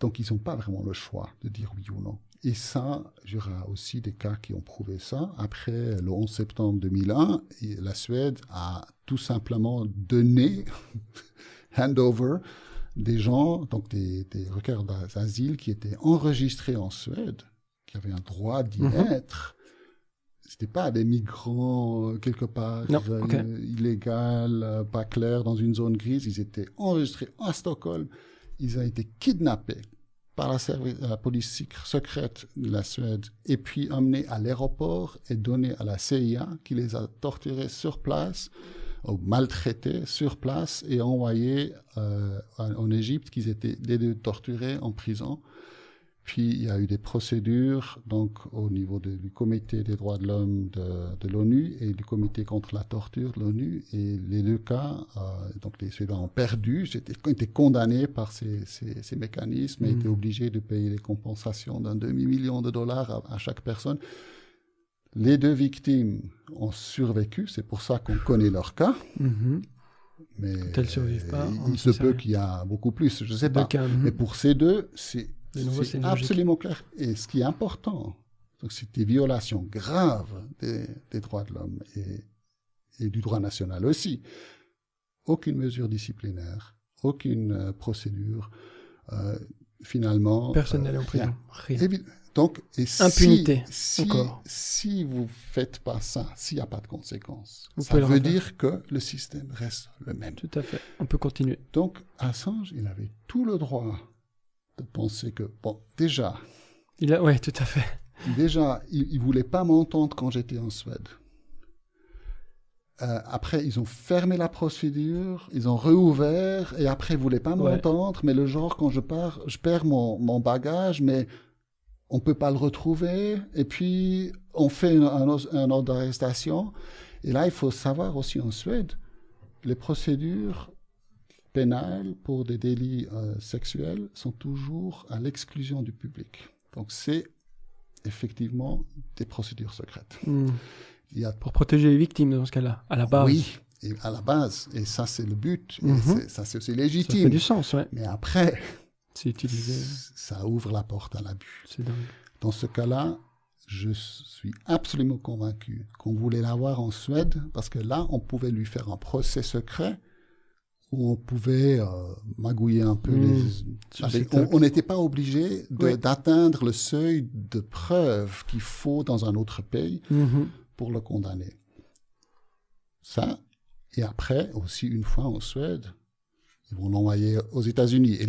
Donc, ils n'ont pas vraiment le choix de dire oui ou non. Et ça, il y aura aussi des cas qui ont prouvé ça. Après le 11 septembre 2001, et la Suède a tout simplement donné, handover, des gens, donc des, des requérants d'asile qui étaient enregistrés en Suède, qui avaient un droit d'y Mhm. être. C'était pas des migrants euh, quelque part Non, euh, illégal, euh, pas clair, dans une zone grise. Ils étaient enregistrés à Stockholm. Ils ont été kidnappés par la, la police sec- secrète de la Suède et puis emmenés à l'aéroport et donnés à la CIA qui les a torturés sur place maltraités sur place et envoyés euh, en, Égypte qu'ils étaient les deux torturés en prison. Puis il y a eu des procédures donc au niveau de- du comité des droits de l'homme de, de l'ONU et du comité contre la torture de l'ONU et les deux cas euh, donc les Suédois ont perdu, c'était été condamnés par ces, ces, ces mécanismes et Mhm. étaient obligés de payer des compensations d'un demi million de dollars à, à chaque personne. Les deux victimes ont survécu, c'est pour ça qu'on connaît leur cas. Mhm. Mais Elles survivent pas, il ne se peut qu'il y a beaucoup plus, je sais Deux pas. cas, mhm. Mais pour ces deux, c'est absolument clair. Et ce qui est important, c'est des violations graves des, des droits de l'homme et, et du droit national aussi. Aucune mesure disciplinaire, aucune euh, procédure. euh, finalement, Personne euh, n'allait en prison. rien. Rien. Donc, et si- Impunité, si, encore. si vous faites pas ça, s'il n'y a pas de conséquences, Vous ça veut dire que le système reste le même. Tout à fait. On peut continuer. Donc, Assange, il avait tout le droit de penser que, bon, déjà, Il a... Ouais, tout à fait. déjà, il, il voulait pas m'entendre quand j'étais en Suède. Euh, après, ils ont fermé la procédure, ils ont réouvert, et après, ils voulaient pas Ouais. m'entendre, mais le genre, quand je pars, je perds mon, mon bagage, mais on peut pas le retrouver, et puis on fait un, un, os- un ordre d'arrestation. Et là, il faut savoir aussi en Suède, les procédures pénales pour des délits euh, sexuels sont toujours à l'exclusion du public. Donc c'est effectivement des procédures secrètes. Hmm. Il y a Pour protéger les victimes dans ce cas-là, à la base. oui, et à la base, et ça c'est le but, et Mhm. ça c'est aussi Ça fait légitime. du sens, ouais. Mais après, C'est utilisé. ça ouvre la porte à l'abus. C'est dingue. Dans ce cas-là, je suis absolument convaincu qu'on voulait l'avoir en Suède parce que là, on pouvait lui faire un procès secret où on pouvait euh, magouiller un peu Mmh. les... On n'était pas obligé Oui. d'atteindre le seuil de preuve qu'il faut dans un autre pays Mhm. pour le condamner. Ça, et après, aussi une fois en Suède, ils vont l'envoyer aux États-Unis.